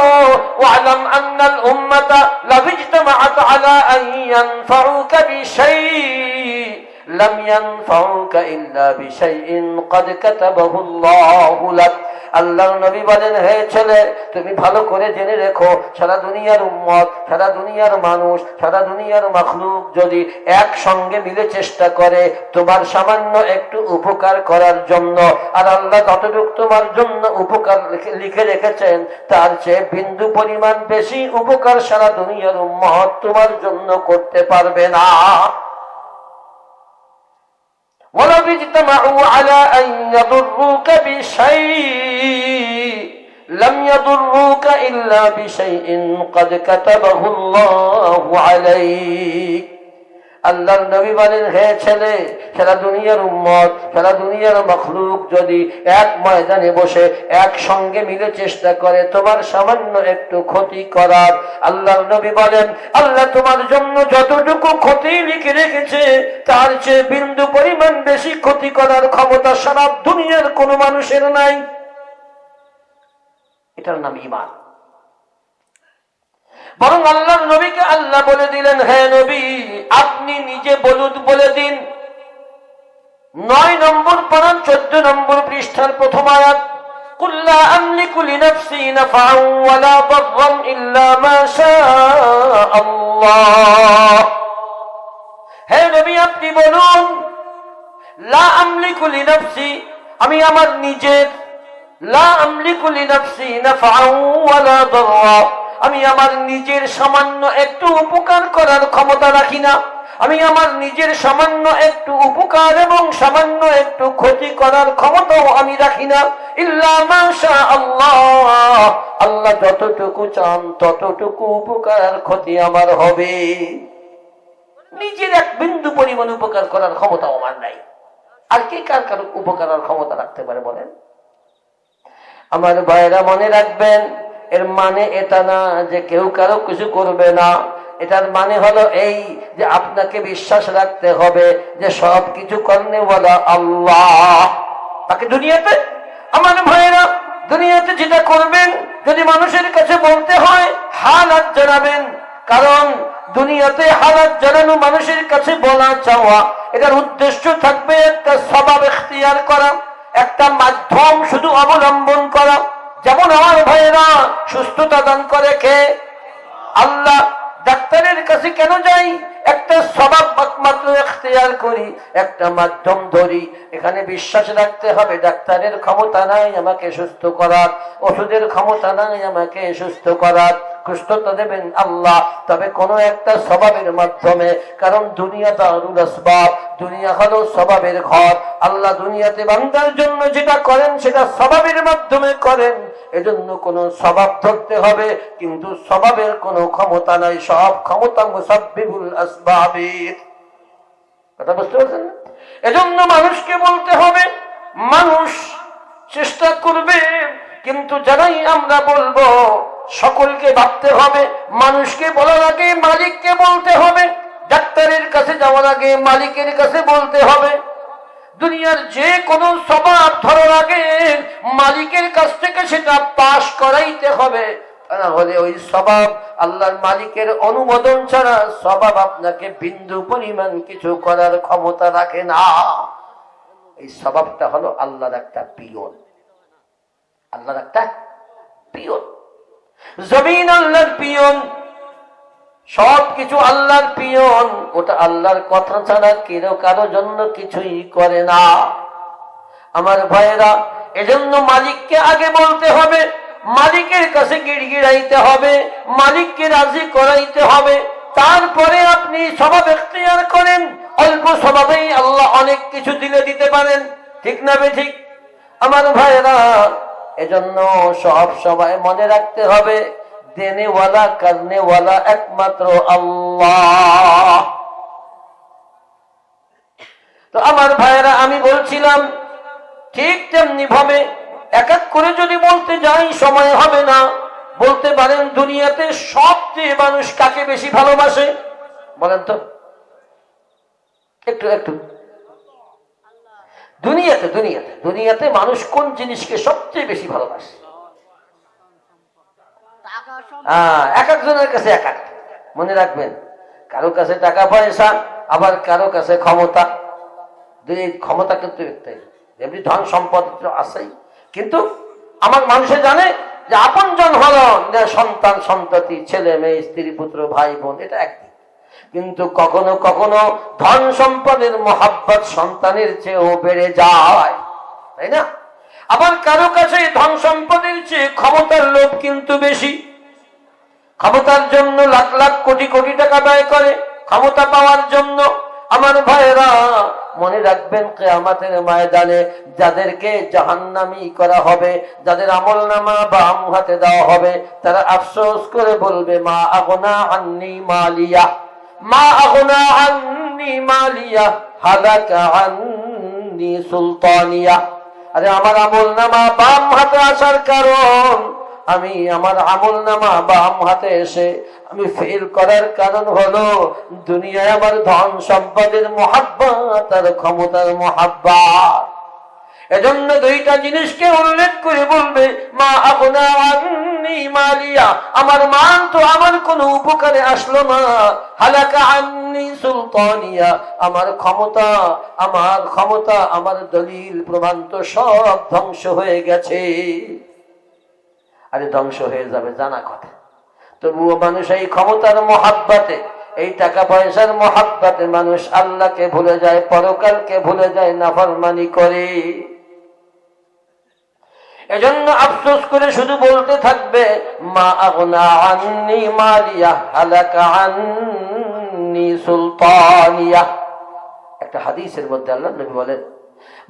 S1: ওয়ালাম আন্নাল উম্মাতা লাবিজতামাআত আলা আন ইয়ানফাউকা বিশাইইন لم ينفعوك إلا بشيء قد كتبه الله لك আল্লাহর নবী বলেন হে ছেলে তুমি ভালো করে জেনে রেখো সারা দুনিয়ার উম্মত সারা দুনিয়ার মানুষ সারা দুনিয়ার মখলুক যদি একসঙ্গে মিলে চেষ্টা করে তোমার সামান্য একটু উপকার করার জন্য আর আল্লাহ ততটুক তোমার জন্য উপকার লিখে রেখেছেন তার চেয়ে বিন্দু পরিমাণ বেশি উপকার সারা দুনিয়ার উম্মত তোমার জন্য করতে পারবে না ولو اجتمعوا على أن يضروك بشيء لم يضروك إلا بشيء قد كتبه الله عليك. আল্লাহর নবী বলেন, হে ছেলে, সারা দুনিয়ার উম্মত, সারা দুনিয়ার মখলুক যদি এক ময়দানে বসে একসঙ্গে মিলে চেষ্টা করে, তোমার সামান্য একটু ক্ষতি করার। আল্লাহর নবী বলেন, আল্লাহ তোমার জন্য যতটুকু ক্ষতি লিখে রেখেছে, তার চেয়ে বিন্দু পরিমাণ বেশি ক্ষতি করার ক্ষমতা সারা দুনিয়ার কোনো মানুষের নাই। এটার নাম ইমান। বরং আল্লাহ নবীকে আল্লাহ বলে দিলেন হ্যাঁ নবী, আপনি নিজে বলুদ বলে দিন। নয় নম্বর পড়ান, চোদ্দ নম্বর পৃষ্ঠার প্রথম আয়াত হে নবী, আপনি বলুন, লা আমি আমার নিজের, লা আমলিকু লি নফসি নাফাউ ওয়ালা আমি আমার নিজের সামান্য একটু উপকার করার ক্ষমতা রাখি না। আমি আমার নিজের সামান্য একটু উপকার এবং সামান্য একটু ক্ষতি করার ক্ষমতাও আমি রাখি না। আল্লাহ আল্লাহ যতটুকু চান ততটুকু উপকার, ক্ষতি আমার হবে। নিজের এক বিন্দু পরিমাণ উপকার করার ক্ষমতা আমার নাই। আর কে কার কার উপকার ক্ষমতা রাখতে পারে বলেন? আমার ভাইরা মনে রাখবেন এর মানে এটা না যে কেউ কারও কিছু করবে না। এটার মানে হলো এই যে আপনাকে বিশ্বাস রাখতে হবে যে সব কিছু করনে বলা আল্লাহ। তাকে দুনিয়াতে, আমার ভাইয়েরা, দুনিয়াতে যেটা করবেন, যদি মানুষের কাছে বলতে হয় হাল হাত জানাবেন। কারণ দুনিয়াতে হালাত জানানো মানুষের কাছে বলা চাওয়া, এটার উদ্দেশ্য থাকবে একটা স্বভাব এখতিয়ার করা, একটা মাধ্যম শুধু অবলম্বন করা। যেমন আমার ভাইয়েরা সুস্থতা দান করে খেয়ে আল্লাহ ডাক্তারের কাছে কেন যাই? একটা স্বভাব মাত্র এখতিয়ার করি, একটা মাধ্যম ধরি। এখানে বিশ্বাস রাখতে হবে, ডাক্তারের ক্ষমতা নাই আমাকে সুস্থ করার, ওষুধের ক্ষমতা নাই আমাকে সুস্থ করার। সুস্থতা দেবেন আল্লাহ, তবে একটা স্বভাবের মাধ্যমে, কারণ দুনিয়া হলো স্বভাবের ঘর। আল্লাহ দুনিয়াতে বান্দার জন্য যেটা করেন, সেটা স্বভাবের মাধ্যমে করেন। এজন্য কোন স্বভাব ধরতে হবে, কিন্তু স্বভাবের কোনো ক্ষমতা নাই। সব ক্ষমতা আসবাবের কথা বুঝতে পারছেন? এজন্য মানুষকে বলতে হবে, মানুষ চেষ্টা করবে, কিন্তু যারাই আমরা বলব, সকলকে ভাবতে হবে, মানুষকে বলার আগে মালিককে বলতে হবে, ডাক্তারের কাছে যাওয়ার আগে মালিকের কাছে বলতে হবে। দুনিয়ার যে কোনো স্বভাব ধরার আগে মালিকের কাছ থেকে সেটা পাশ করাইতে হবে। না হলে ওই স্বভাব আল্লাহর মালিকের অনুমোদন ছাড়া স্বভাব আপনাকে বিন্দু পরিমাণ কিছু করার ক্ষমতা রাখে না। এই স্বভাবটা হলো আল্লাহর একটা পিয়ন। আল্লাহর একটা পিয়ন। জমিন আল্লাহর পিয়ন সব কিছু আল্লাহর পিয়ন। ওটা আল্লাহর কথা ছাড়া কেউ কারও জন্য কিছুই করে না। আমার ভাইয়েরা, এজন্য মালিককে আগে বলতে হবে মালিকের কাছে গিড়গিড়াইতে হবে, মালিককে রাজি করাইতে হবে। তারপরে আপনি স্বভাব এখতিয়ার করেন, অল্প স্বভাবেই আল্লাহ অনেক কিছু দিলে দিতে পারেন। ঠিক না বে ঠিক আমার ভাইয়েরা, এজন্য সব সময় মনে রাখতে হবে, দেনেওয়ালা, করনেওয়ালা একমাত্র আল্লাহ। তো আমার ভাইয়েরা, আমি বলছিলাম, ঠিক তেমনি ভাবে এক এক করে যদি বলতে যাই সময় হবে না। বলতে পারেন দুনিয়াতে সবচেয়ে মানুষ কাকে বেশি ভালোবাসে? বলেন তো। একটু একটু। দুনিয়াতে দুনিয়াতে দুনিয়াতে মানুষ কোন জিনিসকে সবচেয়ে বেশি ভালোবাসে? হ্যাঁ, এক একজনের কাছে এক এক। মনে রাখবেন কারও কাছে টাকা পয়সা আবার কারও কাছে ক্ষমতা। দুই ক্ষমতা কিন্তু এমনি ধন সম্পদ আছেই। কিন্তু আমার মানুষে জানে যে আপন জন হলো সন্তান, সন্ততি, ছেলে, মেয়ে, স্ত্রী, পুত্র, ভাই, বোন, এটা একদিক কিন্তু কখনো কখনো ধন সম্পদের মহাব্বত সন্তানের চেয়েও বেড়ে যায়। তাই না? আবার কারও কাছে ধন সম্পদের চেয়ে ক্ষমতার লোভ কিন্তু বেশি। ক্ষমতার জন্য লাখ লাখ কোটি কোটি টাকা ব্যয় করে, ক্ষমতা পাওয়ার জন্য আমার ভাইয়েরা মনে রাখবেন, কেয়ামাতের ময়দানে যাদেরকে জাহান্নামি করা হবে, যাদের আমল নামা বা আম হাতে দেওয়া হবে, তারা আফসোস করে বলবে, মা আগনা আন্নি মালিয়া, মা আগনা আন্নি মালিয়া, হালাকা আন্নি সুলতানিয়া। আরে, আমার আমল নামা বাম হাতে আসার কারণ, আমি আমার আমল নামা বাম হাতে এসে আমি ফেল করার কারণ হলো, দুনিয়ায় আমার ধন সম্পদের মহাব্বত আর ক্ষমতার মহাব্বত। এজন্য দুইটা জিনিসকে উল্লেখ করে বলবে, মা আপনা মালিয়া, আমার মান তো আমার কোনো উপকারে আসলো না। হালাকা আন্নি সুলতানিয়া, আমার ক্ষমতা আমার ক্ষমতা, আমার দলিল প্রমাণ তো সব ধ্বংস হয়ে গেছে। আরে ধ্বংস হয়ে যাবে, জানা কথা। তবুও মানুষ এই ক্ষমতার মহাব্বাতে, এই টাকা পয়সার মহাব্বাতে মানুষ আল্লাহকে ভুলে যায়, পরকালকে ভুলে যায় নাফরমানি করে। এজন্য আফসোস করে শুধু বলতে থাকবে, মা একটা হাদিসের মধ্যে আল্লাহ নবী বলেন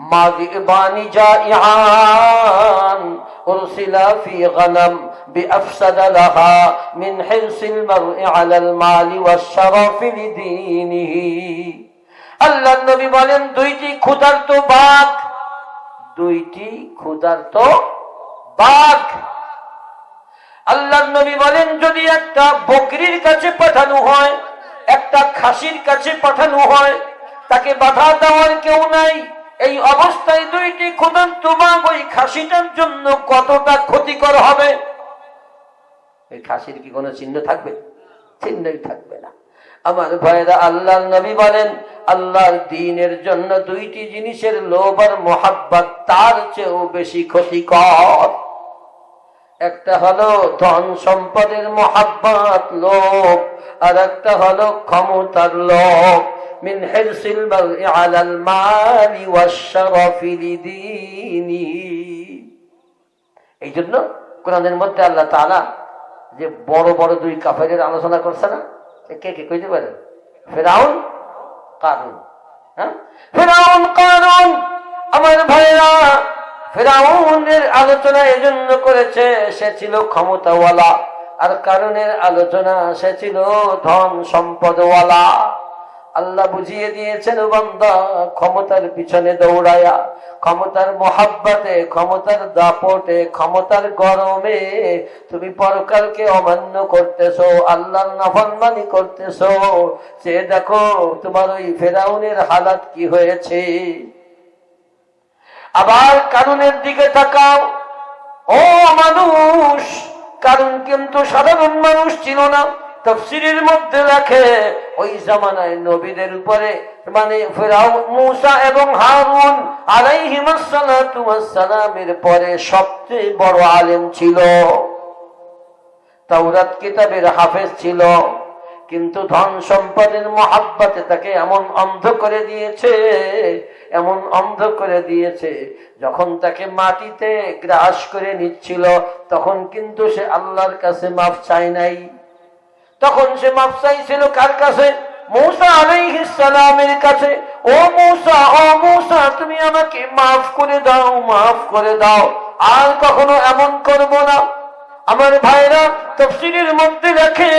S1: মা যিবানি জাইআন উরসিলা ফি গনম بأفسد لها من حرص المرء على المال والشرف لدينه আল্লাহ নবী বলেন দুইটি ক্ষুধার্ত বাঘ দুইটি ক্ষুধার্ত বাঘ আল্লাহ নবী বলেন যদি একটা বকরির কাছে পাঠানো হয় একটা খাসির কাছে পাঠানো হয় তাকে বাধা দেওয়ার কেউ নাই এই অবস্থায় দুইটি ক্ষুধার্ত বাঘ ওই খাসিটার জন্য কতটা ক্ষতিকর হবে? এই খাসির কি কোনো চিহ্ন থাকবে? চিহ্নই থাকবে না। আমার ভাইরা আল্লাহর নবী বলেন, আল্লাহর দিনের জন্য দুইটি জিনিসের লোভ আর মোহাব্বত তার চেয়েও বেশি ক্ষতিকর। একটা হলো ধন সম্পদের মোহাব্বত, লোভ, আর একটা হলো ক্ষমতার লোভ। মিন হিরসিল মারই আলাল মালি ওয়াশ-শারাফি লিদীনি এই জন্য কোরআনের মধ্যে আল্লাহ তাআলা যে বড় বড় দুই কাফেরের আলোচনা করছে না কে কে কইতে পারেন ফেরাউন, কারুন। হ্যাঁ? ফেরাউন, কারুন, আমার ভাইরা ফেরাউনের আলোচনা এজন্য করেছে, সে ছিল ক্ষমতাওয়ালা। আর কারণের আলোচনা, সে ছিল ধন সম্পদওয়ালা। আল্লাহ বুঝিয়ে দিয়েছেন, বান্দা, ক্ষমতার পিছনে দৌড়ায়া, ক্ষমতার মহাব্বাতে, ক্ষমতার দাপটে, ক্ষমতার গরমে তুমি পরকালকে অমান্য করতেছো, আল্লাহর নাফরমানি করতেছো। সে দেখো, তোমার ওই ফেরাউনের হালাত কি হয়েছে। আবার কারণের দিকে তাকাও। ও মানুষ, কারণ কিন্তু সাধারণ মানুষ ছিল না। তফসিরের মধ্যে রাখে, ওই জামানায় নবীদের উপরে মানে মুসা এবং হারুন আলাইহিমাসালামের পরে সবচেয়ে বড় আলেম ছিল। তাওরাত কিতাবের হাফেজ ছিল, কিন্তু ধন সম্পদের মহাব্বাতে তাকে এমন অন্ধ করে দিয়েছে, এমন অন্ধ করে দিয়েছে, যখন তাকে মাটিতে গ্রাস করে নিচ্ছিল, তখন কিন্তু সে আল্লাহর কাছে মাফ চায় নাই। তখন সে মাফসাই ছিল কার কাছে? মৌসা আলাইহিসালামের কাছে। ও মৌসা ও মৌসা, তুমি আমাকে মাফ করে দাও, মাফ করে দাও। আর কখনো এমন করব না। আমার ভাইরা তফসিলের মধ্যে রাখে।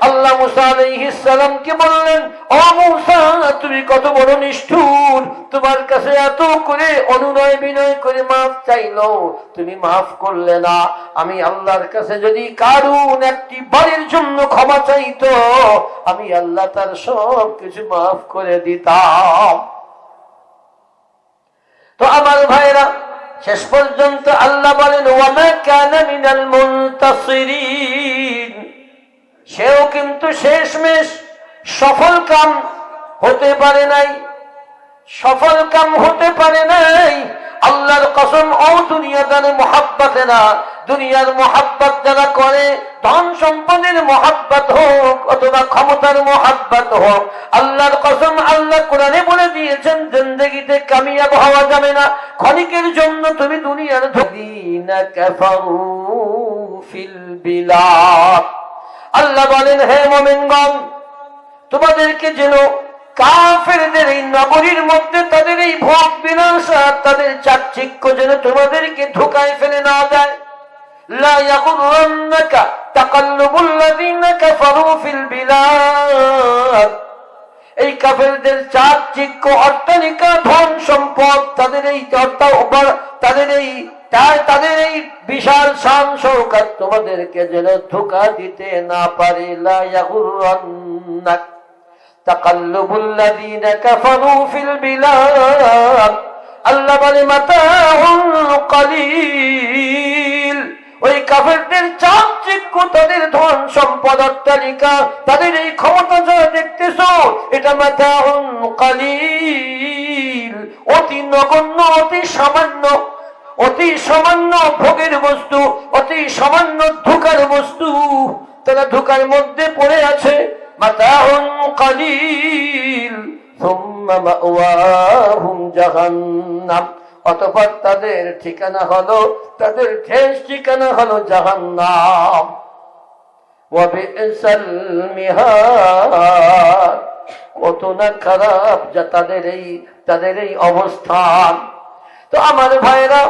S1: আল্লাহ মুসা আলাইহিস বললেন, ও মুসা, তুমি কত বড় নিষ্ঠুর। তোমার কাছে এত করে অনুনয় বিনয় করে মাফ চাইলো। তুমি মাফ করলে না। আমি আল্লাহর কাছে যদি কারুন একটি বাড়ির জন্য ক্ষমা চাইতো, আমি আল্লাহ তার সব কিছু মাফ করে দিতাম। তো আমার ভাইরা শেষ পর্যন্ত আল্লাহ বলেন, ওয়ামা কানা মিনাল মুনতাসিরিন। সেও কিন্তু শেষমেশ সফল কাম হতে পারে নাই, সফল কাম হতে পারে নাই। আল্লাহর কসম, ও দুনিয়াদারে মহাব্বাতে না দুনিয়ার মহাব্বত যারা করে, ধন সম্পদের মহাব্বত হোক অথবা ক্ষমতার মহাব্বত হোক, আল্লাহর কসম আল্লাহ কোরআনে বলে দিয়েছেন, জিন্দগিতে কামিয়াব হওয়া যাবে না। ক্ষণিকের জন্য তুমি দুনিয়ার আল্লাহ বলেন, হে মোমেনগণ, তোমাদেরকে যেন কাফেরদের এই নগরীর মধ্যে তাদের এই ভোগ বিনাশা তাদের চাকচিক্য যেন তোমাদেরকে ধোকায় ফেলে না যায় لا يغرنك تقلب الذين كفروا في البلاد এই কাফেরদের চাকচিক্য অট্টালিকা ধন সম্পদ তাদের এই তাদের এই তাদের এই বিশাল শান শৌকাত তোমাদেরকে যেন ধোকা দিতে না পারে লা ইয়াগুরন্নাক تقلب الذين كفروا في البلاد আল্লাহ বলে মাতাউন কলিল ওই কাফেরদের চাকচিক্য তাদের ধন সম্পদ অট্টালিকা, তাদের এই ক্ষমতা যা দেখতেছ, এটা মাতাউন কলিল। অতি নগণ্য, অতি সামান্য অতি সামান্য ভোগের বস্তু, অতি সামান্য ধোকার বস্তু তারা ধোকার মধ্যে পড়ে আছে। মাতাউন কলিল। অতঃপর তাদের ঠিকানা হলো, তাদের শেষ ঠিকানা হলো জাহান্নাম। কত না খারাপ যা তাদের এই তাদের এই অবস্থান। তো আমার ভাইরা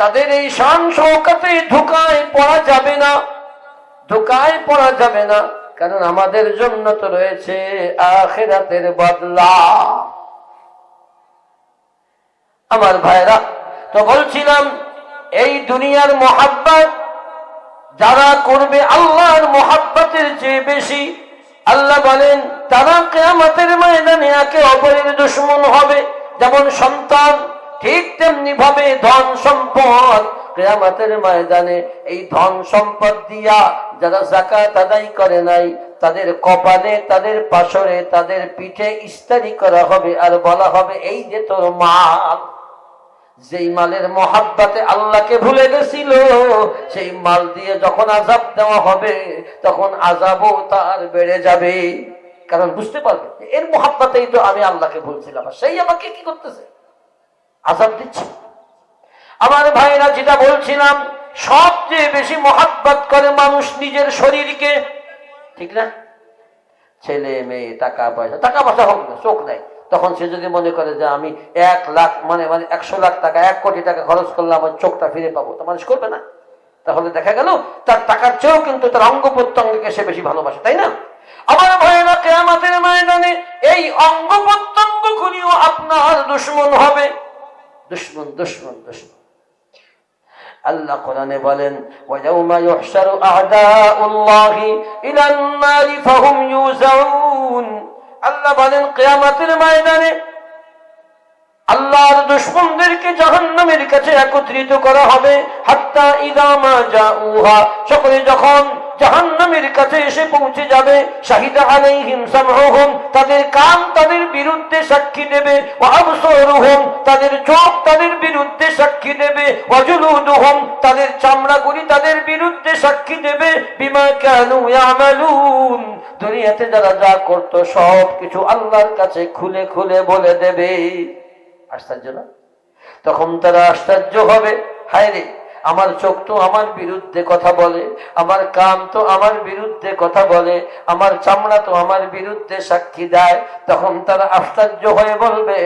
S1: তাদের এই শান শৌকাতে ধোকায় পড়া যাবে না, ধোকায় পড়া যাবে না, কারণ আমাদের জন্য তো রয়েছে আখেরাতের বদলা। আমার ভাইরা, তো বলছিলাম, এই দুনিয়ার মোহাব্বত যারা করবে আল্লাহর মোহাব্বতের চেয়ে বেশি, আল্লাহ বলেন, তারা কেয়ামতের ময়দানে একে অপরের দুশ্মন হবে। যেমন সন্তান, ঠিক তেমনি ভাবে ধন সম্পদ। কেয়ামাতের ময়দানে এই ধন সম্পদ দিয়া যারা জাকাত আদায় করে নাই, তাদের কপালে, তাদের পাশরে, তাদের পিঠে ইস্তারি করা হবে আর বলা হবে, এই যে তোর মাল যেই মালের মহাব্বাতে আল্লাহকে ভুলে গেছিল, সেই মাল দিয়ে যখন আজাব দেওয়া হবে, তখন আজাবও তার বেড়ে যাবে। কারণ বুঝতে পারবে, এর মহাব্বাতেই তো আমি আল্লাহকে ভুলছিলাম। সেই আমাকে কি করতেছে? আজাব দিচ্ছে। আমার ভাইরা যেটা বলছিলাম, সবচেয়ে বেশি মহাব্বত করে মানুষ নিজের শরীরকে। ঠিক না? ছেলে, মেয়ে, টাকা পয়সা টাকা পয়সা হোক না, চোখ দেয় তখন সে যদি মনে করে যে আমি এক লাখ মানে মানে একশো লাখ টাকা, এক কোটি টাকা খরচ করলে আমার চোখটা ফিরে পাবো, তো মানুষ করবে না। তাহলে দেখা গেল, তার টাকার চেয়েও কিন্তু তার অঙ্গ প্রত্যঙ্গকে সে বেশি ভালোবাসে, তাই না? আমার ভয়েরা কেয়ামাতের ময়দানে এই অঙ্গ প্রত্যঙ্গ গুলিও আপনার দুশ্মন হবে। দুশ্মন দুশ্মন দুশ্মন। আল্লাহ কোরআনে বলেন ওয়ায়াউমা ইউহশারু আ'দাউল্লাহি ইলান নারি ফাহুম ইউজাউন। আল্লাহ বলেন, কেয়ামাতের ময়দানে আল্লাহর দুশ্মনদেরকে জাহান্নামের কাছে একত্রিত করা হবে, হাত্তা ইদামা যা উহা সকলে যখন জাহান্নামের কাছে এসে পৌঁছে যাবে, শাহিদা আলাইহিম সামহুম তাদের কান তাদের বিরুদ্ধে সাক্ষী দেবে তাদের চোখ তাদের বিরুদ্ধে সাক্ষী দেবে, ওয়া জুলুদুহুম, তাদের চামড়াগুলি তাদের বিরুদ্ধে সাক্ষী দেবে, বিমা কানু দুনিয়াতে যারা যা করতো সব কিছু আল্লাহর কাছে খুলে খুলে বলে দেবে। আশ্চর্য না? তখন তারা আশ্চর্য হবে। হায় রে আমার চোখ তো আমার বিরুদ্ধে কথা বলে, আমার কান তো আমার বিরুদ্ধে কথা বলে, আমার চামড়া তো আমার বিরুদ্ধে সাক্ষী দেয়। তখন তারা আশ্চর্য হয়ে বলবে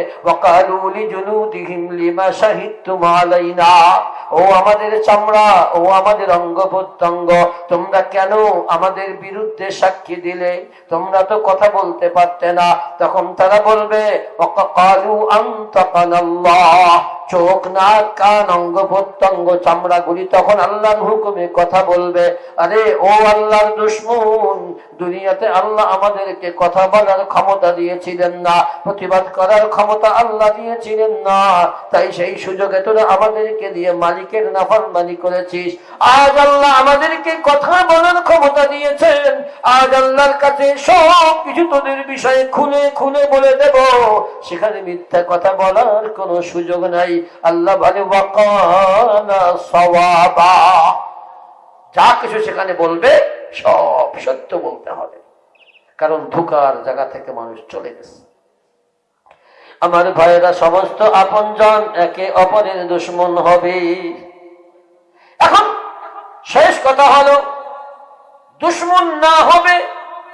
S1: ও আমাদের চামড়া, ও আমাদের অঙ্গ প্রত্যঙ্গ, তোমরা কেন আমাদের বিরুদ্ধে সাক্ষী দিলে? তোমরা তো কথা বলতে পারতে না। তখন তারা বলবে আন্তাকানাল্লাহ। চোখ নাক কান অঙ্গ প্রত্যঙ্গ চামড়াগুলি তখন আল্লাহর হুকুমে কথা বলবে। আরে, ও আল্লাহর দুশ্মন, দুনিয়াতে আল্লাহ আমাদেরকে কথা বলার ক্ষমতা দিয়েছিলেন না, প্রতিবাদ করার ক্ষমতা আল্লাহ দিয়েছিলেন না। তাই সেই সুযোগে তোরা আমাদেরকে দিয়ে মালিকের নাফরমানি করেছিস। আজ আল্লাহ আমাদেরকে কথা বলার ক্ষমতা দিয়েছেন। আজ আল্লাহর কাছে সব কিছু তোদের বিষয়ে খুলে খুলে বলে দেব। সেখানে মিথ্যা কথা বলার কোনো সুযোগ নাই। আল্লাহ বলে যা কিছু সেখানে বলবে, সব সত্য বলতে হবে। কারণ ধোকার জায়গা থেকে মানুষ চলে গেছে। আমার ভাইয়েরা, সমস্ত আপনজন একে অপরের দুশ্মন হবে। এখন শেষ কথা হলো, দুশ্মন না হবে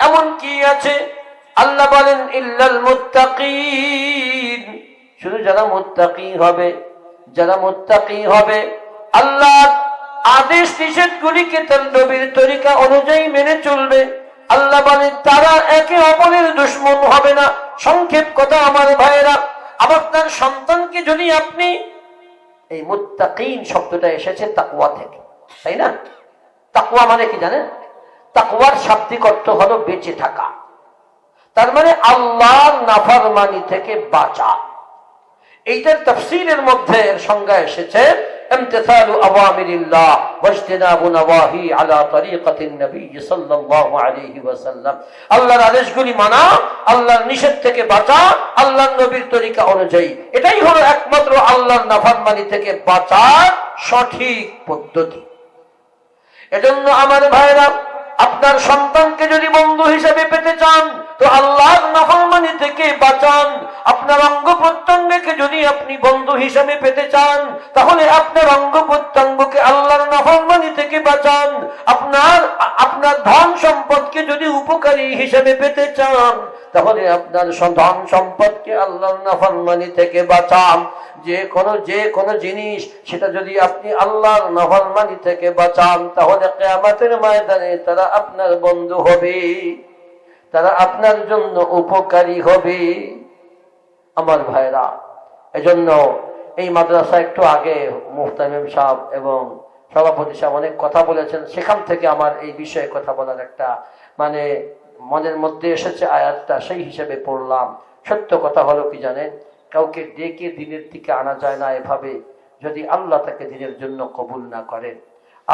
S1: এমন কি আছে? আল্লাহ বলেন, ইল্লাল মুত্তাকিন। শুধু যারা মুত্তাকি হবে, যারা মুত্তাকি হবে, আল্লাহ আদেশ নিষেধ গুলিকে তার নবীর তরিকা অনুযায়ী মেনে চলবে। আল্লাহ বলে, তারা একে অপরের দুশ্মন হবে না। সংক্ষেপ কথা আমার ভাইয়েরা আপনার সন্তানকে যদি আপনি এই মুত্তাকিন শব্দটা এসেছে তাকুয়া থেকে, তাই না? তাকুয়া মানে কি জানেন? তাকুয়ার শাব্দিক অর্থ হলো বেঁচে থাকা। তার মানে আল্লাহর নাফরমানি থেকে বাঁচা। এইটার তফসিলের মধ্যে এর সংজ্ঞা এসেছে امتثال اوامر الله واجتناب نواهي على طريقه النبي صلى الله عليه وسلم আল্লাহর আদেশগুলি মানা আল্লাহর নিষেধ থেকে বাঁচা আল্লাহর নবীর তরিকা অনুযায়ী এটাই হলো একমাত্র আল্লাহর নাফরমানি থেকে বাঁচার সঠিক পদ্ধতি এজন্য আমার ভাইরা আপনার সন্তানকে যদি বন্ধু হিসেবে পেতে চান তো আল্লাহর নাফরমানি থেকে বাঁচান। আপনার অঙ্গ প্রত্যঙ্গকে যদি আপনি বন্ধু হিসেবে পেতে চান, তাহলে আপনার অঙ্গ প্রত্যঙ্গকে আল্লাহর নাফরমানি থেকে বাঁচান। আপনার আপনার ধন সম্পদকে যদি উপকারী হিসেবে পেতে চান, তাহলে আপনার ধন সম্পদকে আল্লাহর নাফরমানি থেকে বাঁচান। যে কোনো যে কোনো জিনিস, সেটা যদি আপনি আল্লাহর নাফরমানি থেকে বাঁচান, তাহলে কেয়ামতের ময়দানে তারা আপনার বন্ধু হবে। তারা আপনার জন্য উপকারী হবে। আমার ভাইরা, এজন্য এই মাদ্রাসা একটু আগে মুহতামিম সাহেব এবং সভাপতি সাহেব অনেক কথা বলেছেন। সেখান থেকে আমার এই বিষয়ে কথা বলার একটা মানে মনের মধ্যে এসেছে আয়াতটা, সেই হিসেবে পড়লাম। সত্য কথা হলো কি জানেন? কাউকে ডেকে দিনের দিকে আনা যায় না এভাবে। যদি আল্লাহ তাকে দিনের জন্য কবুল না করেন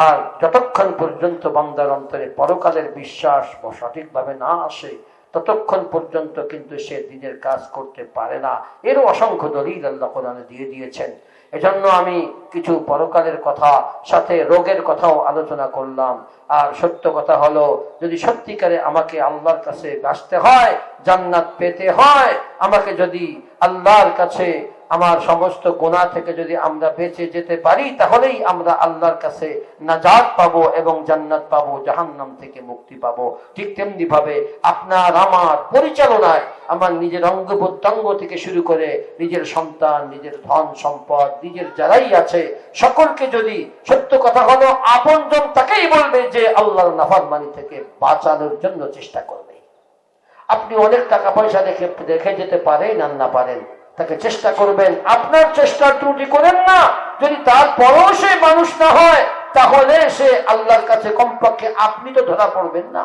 S1: আর যতক্ষণ পর্যন্ত বান্দার অন্তরে পরকালের বিশ্বাস সঠিকভাবে না আসে, ততক্ষণ পর্যন্ত কিন্তু সে দিনের কাজ করতে পারে না। এরও অসংখ্য দলিল আল্লাহ কোরআনে দিয়ে দিয়েছেন। এজন্য আমি কিছু পরকালের কথা, সাথে রোগের কথাও আলোচনা করলাম। আর সত্য কথা হলো, যদি সত্যিকারে আমাকে আল্লাহর কাছে বাঁচতে হয়, জান্নাত পেতে হয়, আমাকে যদি আল্লাহর কাছে আমার সমস্ত গোনা থেকে যদি আমরা বেঁচে যেতে পারি, তাহলেই আমরা আল্লাহর কাছে নাজাদ পাবো এবং জান্নাত পাবো, জাহান্নাম থেকে মুক্তি পাবো। ঠিক তেমনি ভাবে আপনার আমার পরিচালনায় আমার নিজের অঙ্গ প্রত্যঙ্গ থেকে শুরু করে নিজের সন্তান, নিজের ধন সম্পদ, নিজের যারাই আছে, সকলকে যদি সত্য কথা হলো আপনজন তাকেই বলবে যে আল্লাহর নাফরমানি থেকে বাঁচানোর জন্য চেষ্টা করবে। আপনি অনেক টাকা পয়সা রেখে রেখে যেতে পারেন আর না পারেন। তাকে চেষ্টা করবেন। আপনার চেষ্টার ত্রুটি করেন না। যদি তারপরও সে মানুষ না হয়, তাহলে সে আল্লাহর কাছে কমপক্ষে আপনি তো ধরা পড়বেন না।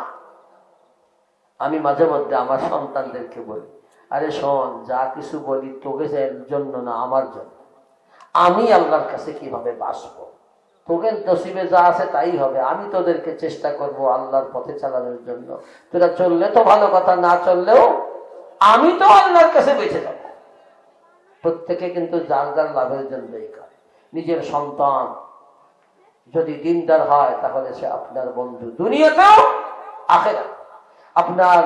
S1: আমি মাঝে মধ্যে আমার সন্তানদেরকে বলি, আরে শোন, যা কিছু বলি তোকে জন্য না, আমার জন্য। আমি আল্লাহর কাছে কীভাবে বাঁচবো? তোকে নসিবে যা আছে তাই হবে। আমি তোদেরকে চেষ্টা করব আল্লাহর পথে চালানোর জন্য। তোরা চললে তো ভালো কথা, না চললেও আমি তো আল্লাহর কাছে বেঁচে যাব। প্রত্যেকে কিন্তু যার যার লাভের জন্যই করে নিজের সন্তান যদি দিনদার হয়, তাহলে সে আপনার বন্ধু দুনিয়াতেও আখেরা আপনার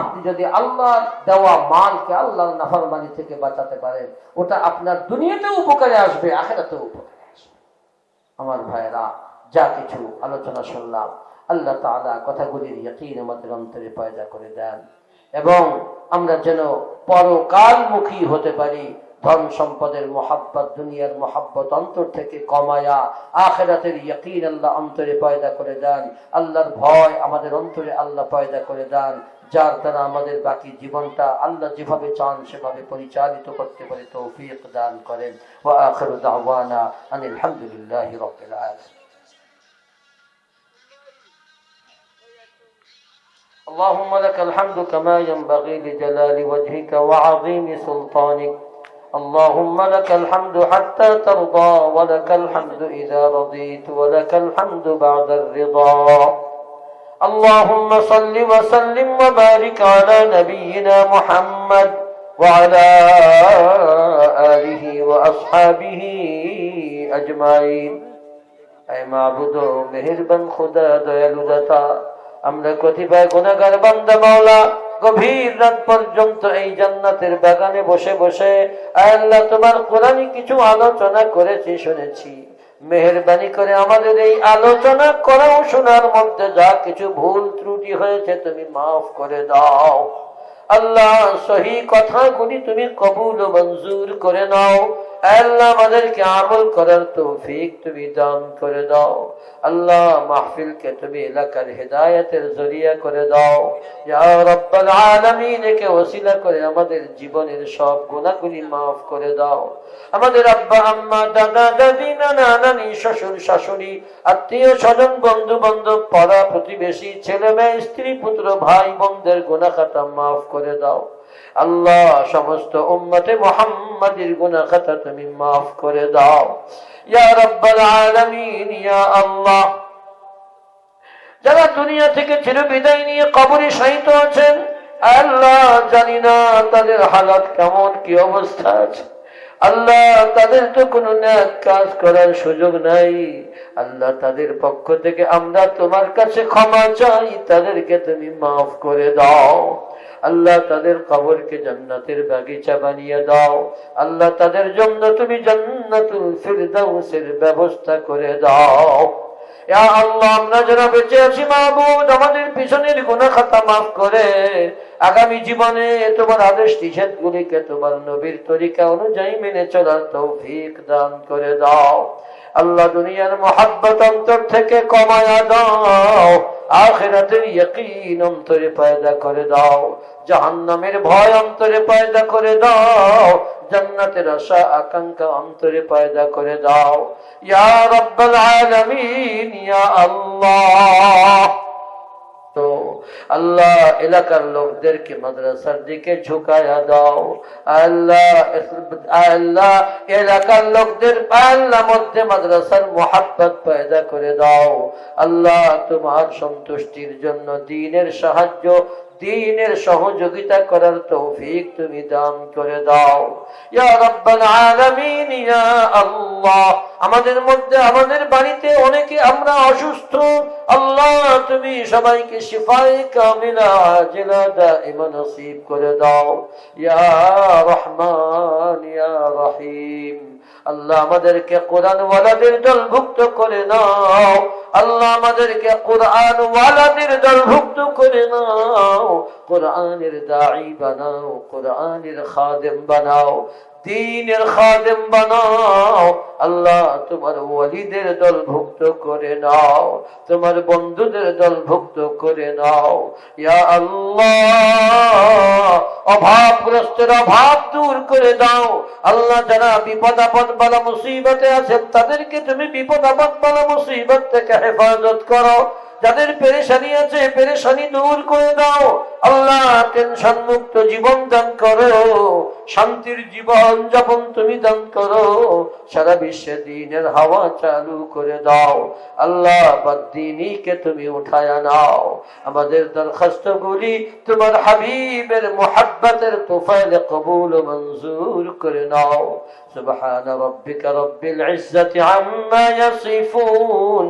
S1: আপনি যদি আল্লাহ দেওয়া মালকে আল্লাহর নাফরমানি থেকে বাঁচাতে পারেন, ওটা আপনার দুনিয়াতেও উপকারে আসবে, আখেরাতেও উপকারে আসবে। আমার ভাইরা যা কিছু আলোচনা শুনলাম, আল্লাহ তালা কথাগুলির ইয়কিন আমাদের অন্তরে পয়দা করে দেন। এবং আমরা যেন পরকালমুখী হতে পারি ধন সম্পদের মোহাব্বত দুনিয়ার মোহাব্বত অন্তর থেকে কমায়া আখেরাতের ইয়কিন আল্লাহ অন্তরে পয়দা করে দেন আল্লাহর ভয় আমাদের অন্তরে আল্লাহ পয়দা করে দেন যার দ্বারা আমাদের বাকি জীবনটা আল্লাহ যেভাবে চান সেভাবে পরিচালিত করতে পারে তৌফিক দান করেন ও আখর দাওয়ানা আনিল হামদুলিল্লাহ রবিল আলামিন اللهم لك الحمد كما ينبغي لجلال وجهك وعظيم سلطانك اللهم لك الحمد حتى ترضى ولك الحمد إذا رضيت ولك الحمد بعد الرضا اللهم صل وسلم وبارك على نبينا محمد وعلى آله وأصحابه أجمعين أي معبود مهربان خدا দয়ালু দাতা আমরা কতিপয় গুণাগার বান্দা মাওলা গভীর রাত পর্যন্ত এই জান্নাতের বাগানে বসে বসে আল্লাহ তোমার কোরআন কিছু আলোচনা করেছি, শুনেছি। মেহরবানি করে আমাদের এই আলোচনা করাও শোনার মধ্যে যা কিছু ভুল ত্রুটি হয়েছে তুমি মাফ করে দাও। আল্লাহ সহি কথাগুলি তুমি কবুল মঞ্জুর করে নাও। আল্লাহ আমাদেরকে আমল করার তৌফিক তুমি দান করে দাও। আল্লাহ মাহফিলকে তুমি এলাকার জরিয়া করে দাও। ওসিলা করে আমাদের জীবনের সব গুণাগুলি মাফ করে দাও। আমাদের আব্বা, আম্মা, দাদা, দাদি, নানা, নানি, শ্বশুর, শাশুড়ি, আত্মীয়, স্বজন বন্ধু বান্ধব পাড়া প্রতিবেশী ছেলে মেয়ে স্ত্রী, পুত্র, ভাই, বোনদের গুণা খাতা মাফ করে দাও। আল্লাহ, সমস্ত উম্মতে মোহাম্মদের গুণা খাতা তুমি মাফ করে দাও। ইয়া রব্বাল আলামিন, ইয়া আল্লাহ। যারা দুনিয়া থেকে চির বিদায় নিয়ে কবরে শায়িত আছেন আল্লাহ জানি না তাদের হালাত কেমন, কি অবস্থা আছে। আল্লাহ তাদের তো কোনো ন্যাক কাজ করার সুযোগ নাই। আল্লাহ তাদের পক্ষ থেকে আমরা তোমার কাছে ক্ষমা চাই, তাদেরকে তুমি মাফ করে দাও। আল্লাহ তাদের কবরকে জান্নাতের বাগিচা বানিয়ে দাও। আল্লাহ তাদের জন্য তুমি জান্নাতুল ব্যবস্থা করে দাও। আল্লাহ, আমরা বেঁচে পিছনের মাফ করে। আগামী জীবনে তোমার আদেশ গুলিকে তোমার নবীর তরিকা অনুযায়ী মেনে করে দাও। আল্লাহ দুনিয়ার মোহাব্বত অন্তর থেকে কমায়া দাও, আখেরাতের ইয়কিন অন্তরে পায়দা করে দাও, জাহান্নামের ভয় অন্তরে পায়দা করে দাও, জান্নাতের আশা আকাঙ্ক্ষা অন্তরে পায়দা করে দাও। ইয়া রব্বাল আলামিন, ইয়া আল্লাহ। আল্লাহ এলাকার লোকদেরকে মাদ্রাসার দিকে ঝুঁকায়া দাও। আল্লাহ আল্লাহ এলাকার লোকদের আল্লাহ মধ্যে মাদ্রাসার মোহাব্বত পয়দা করে দাও। আল্লাহ তোমার সন্তুষ্টির জন্য দিনের সাহায্য দিনের সহযোগিতা করার তৌফিক তুমি দান করে দাও। আমাদের মধ্যে, আমাদের বাড়িতে অনেকে আমরা অসুস্থ। আল্লাহ, তুমি সবাইকে শিফায়ে কামিলা আজিলা দাইমা নসিব করে দাও। রহমান রহিম, আল্লাহ আমাদেরকে কোরআন ওয়ালাদের দলভুক্ত করে নাও। আল্লাহ আমাদেরকে কোরআন ওয়ালাদের দলভুক্ত করে নাও। কোরআনের দাঈ বানাও, কোরআনের খাদেম বানাও, দিনের খাদেম বানাও। আল্লাহ তোমার ওয়ালিদের দলভুক্ত করে নাও, তোমার বন্ধুদের দলভুক্ত করে নাও। ইয়া আল্লাহ, অভাবগ্রস্তের অভাব দূর করে দাও। আল্লাহ যারা বিপদ আপদ বালা মুসিবতে আছেন, তাদেরকে তুমি বিপদ আপদ বালা মুসিবত থেকে হেফাজত করো। যাদের পেরেশানি আছে পেরেশানি দূর করে দাও আল্লাহ টেনশন মুক্ত জীবন দান করো শান্তির জীবন যাপন তুমি দান করো সারা বিশ্বে দিনের হাওয়া চালু করে দাও আল্লাহ বাদ্দিনীকে তুমি উঠায় নাও আমাদের দরখাস্ত গুলি তোমার হাবিবের মোহাব্বতের তোফাইলে কবুল ও মঞ্জুর করে নাও سبحان ربك رب العزة عما يصفون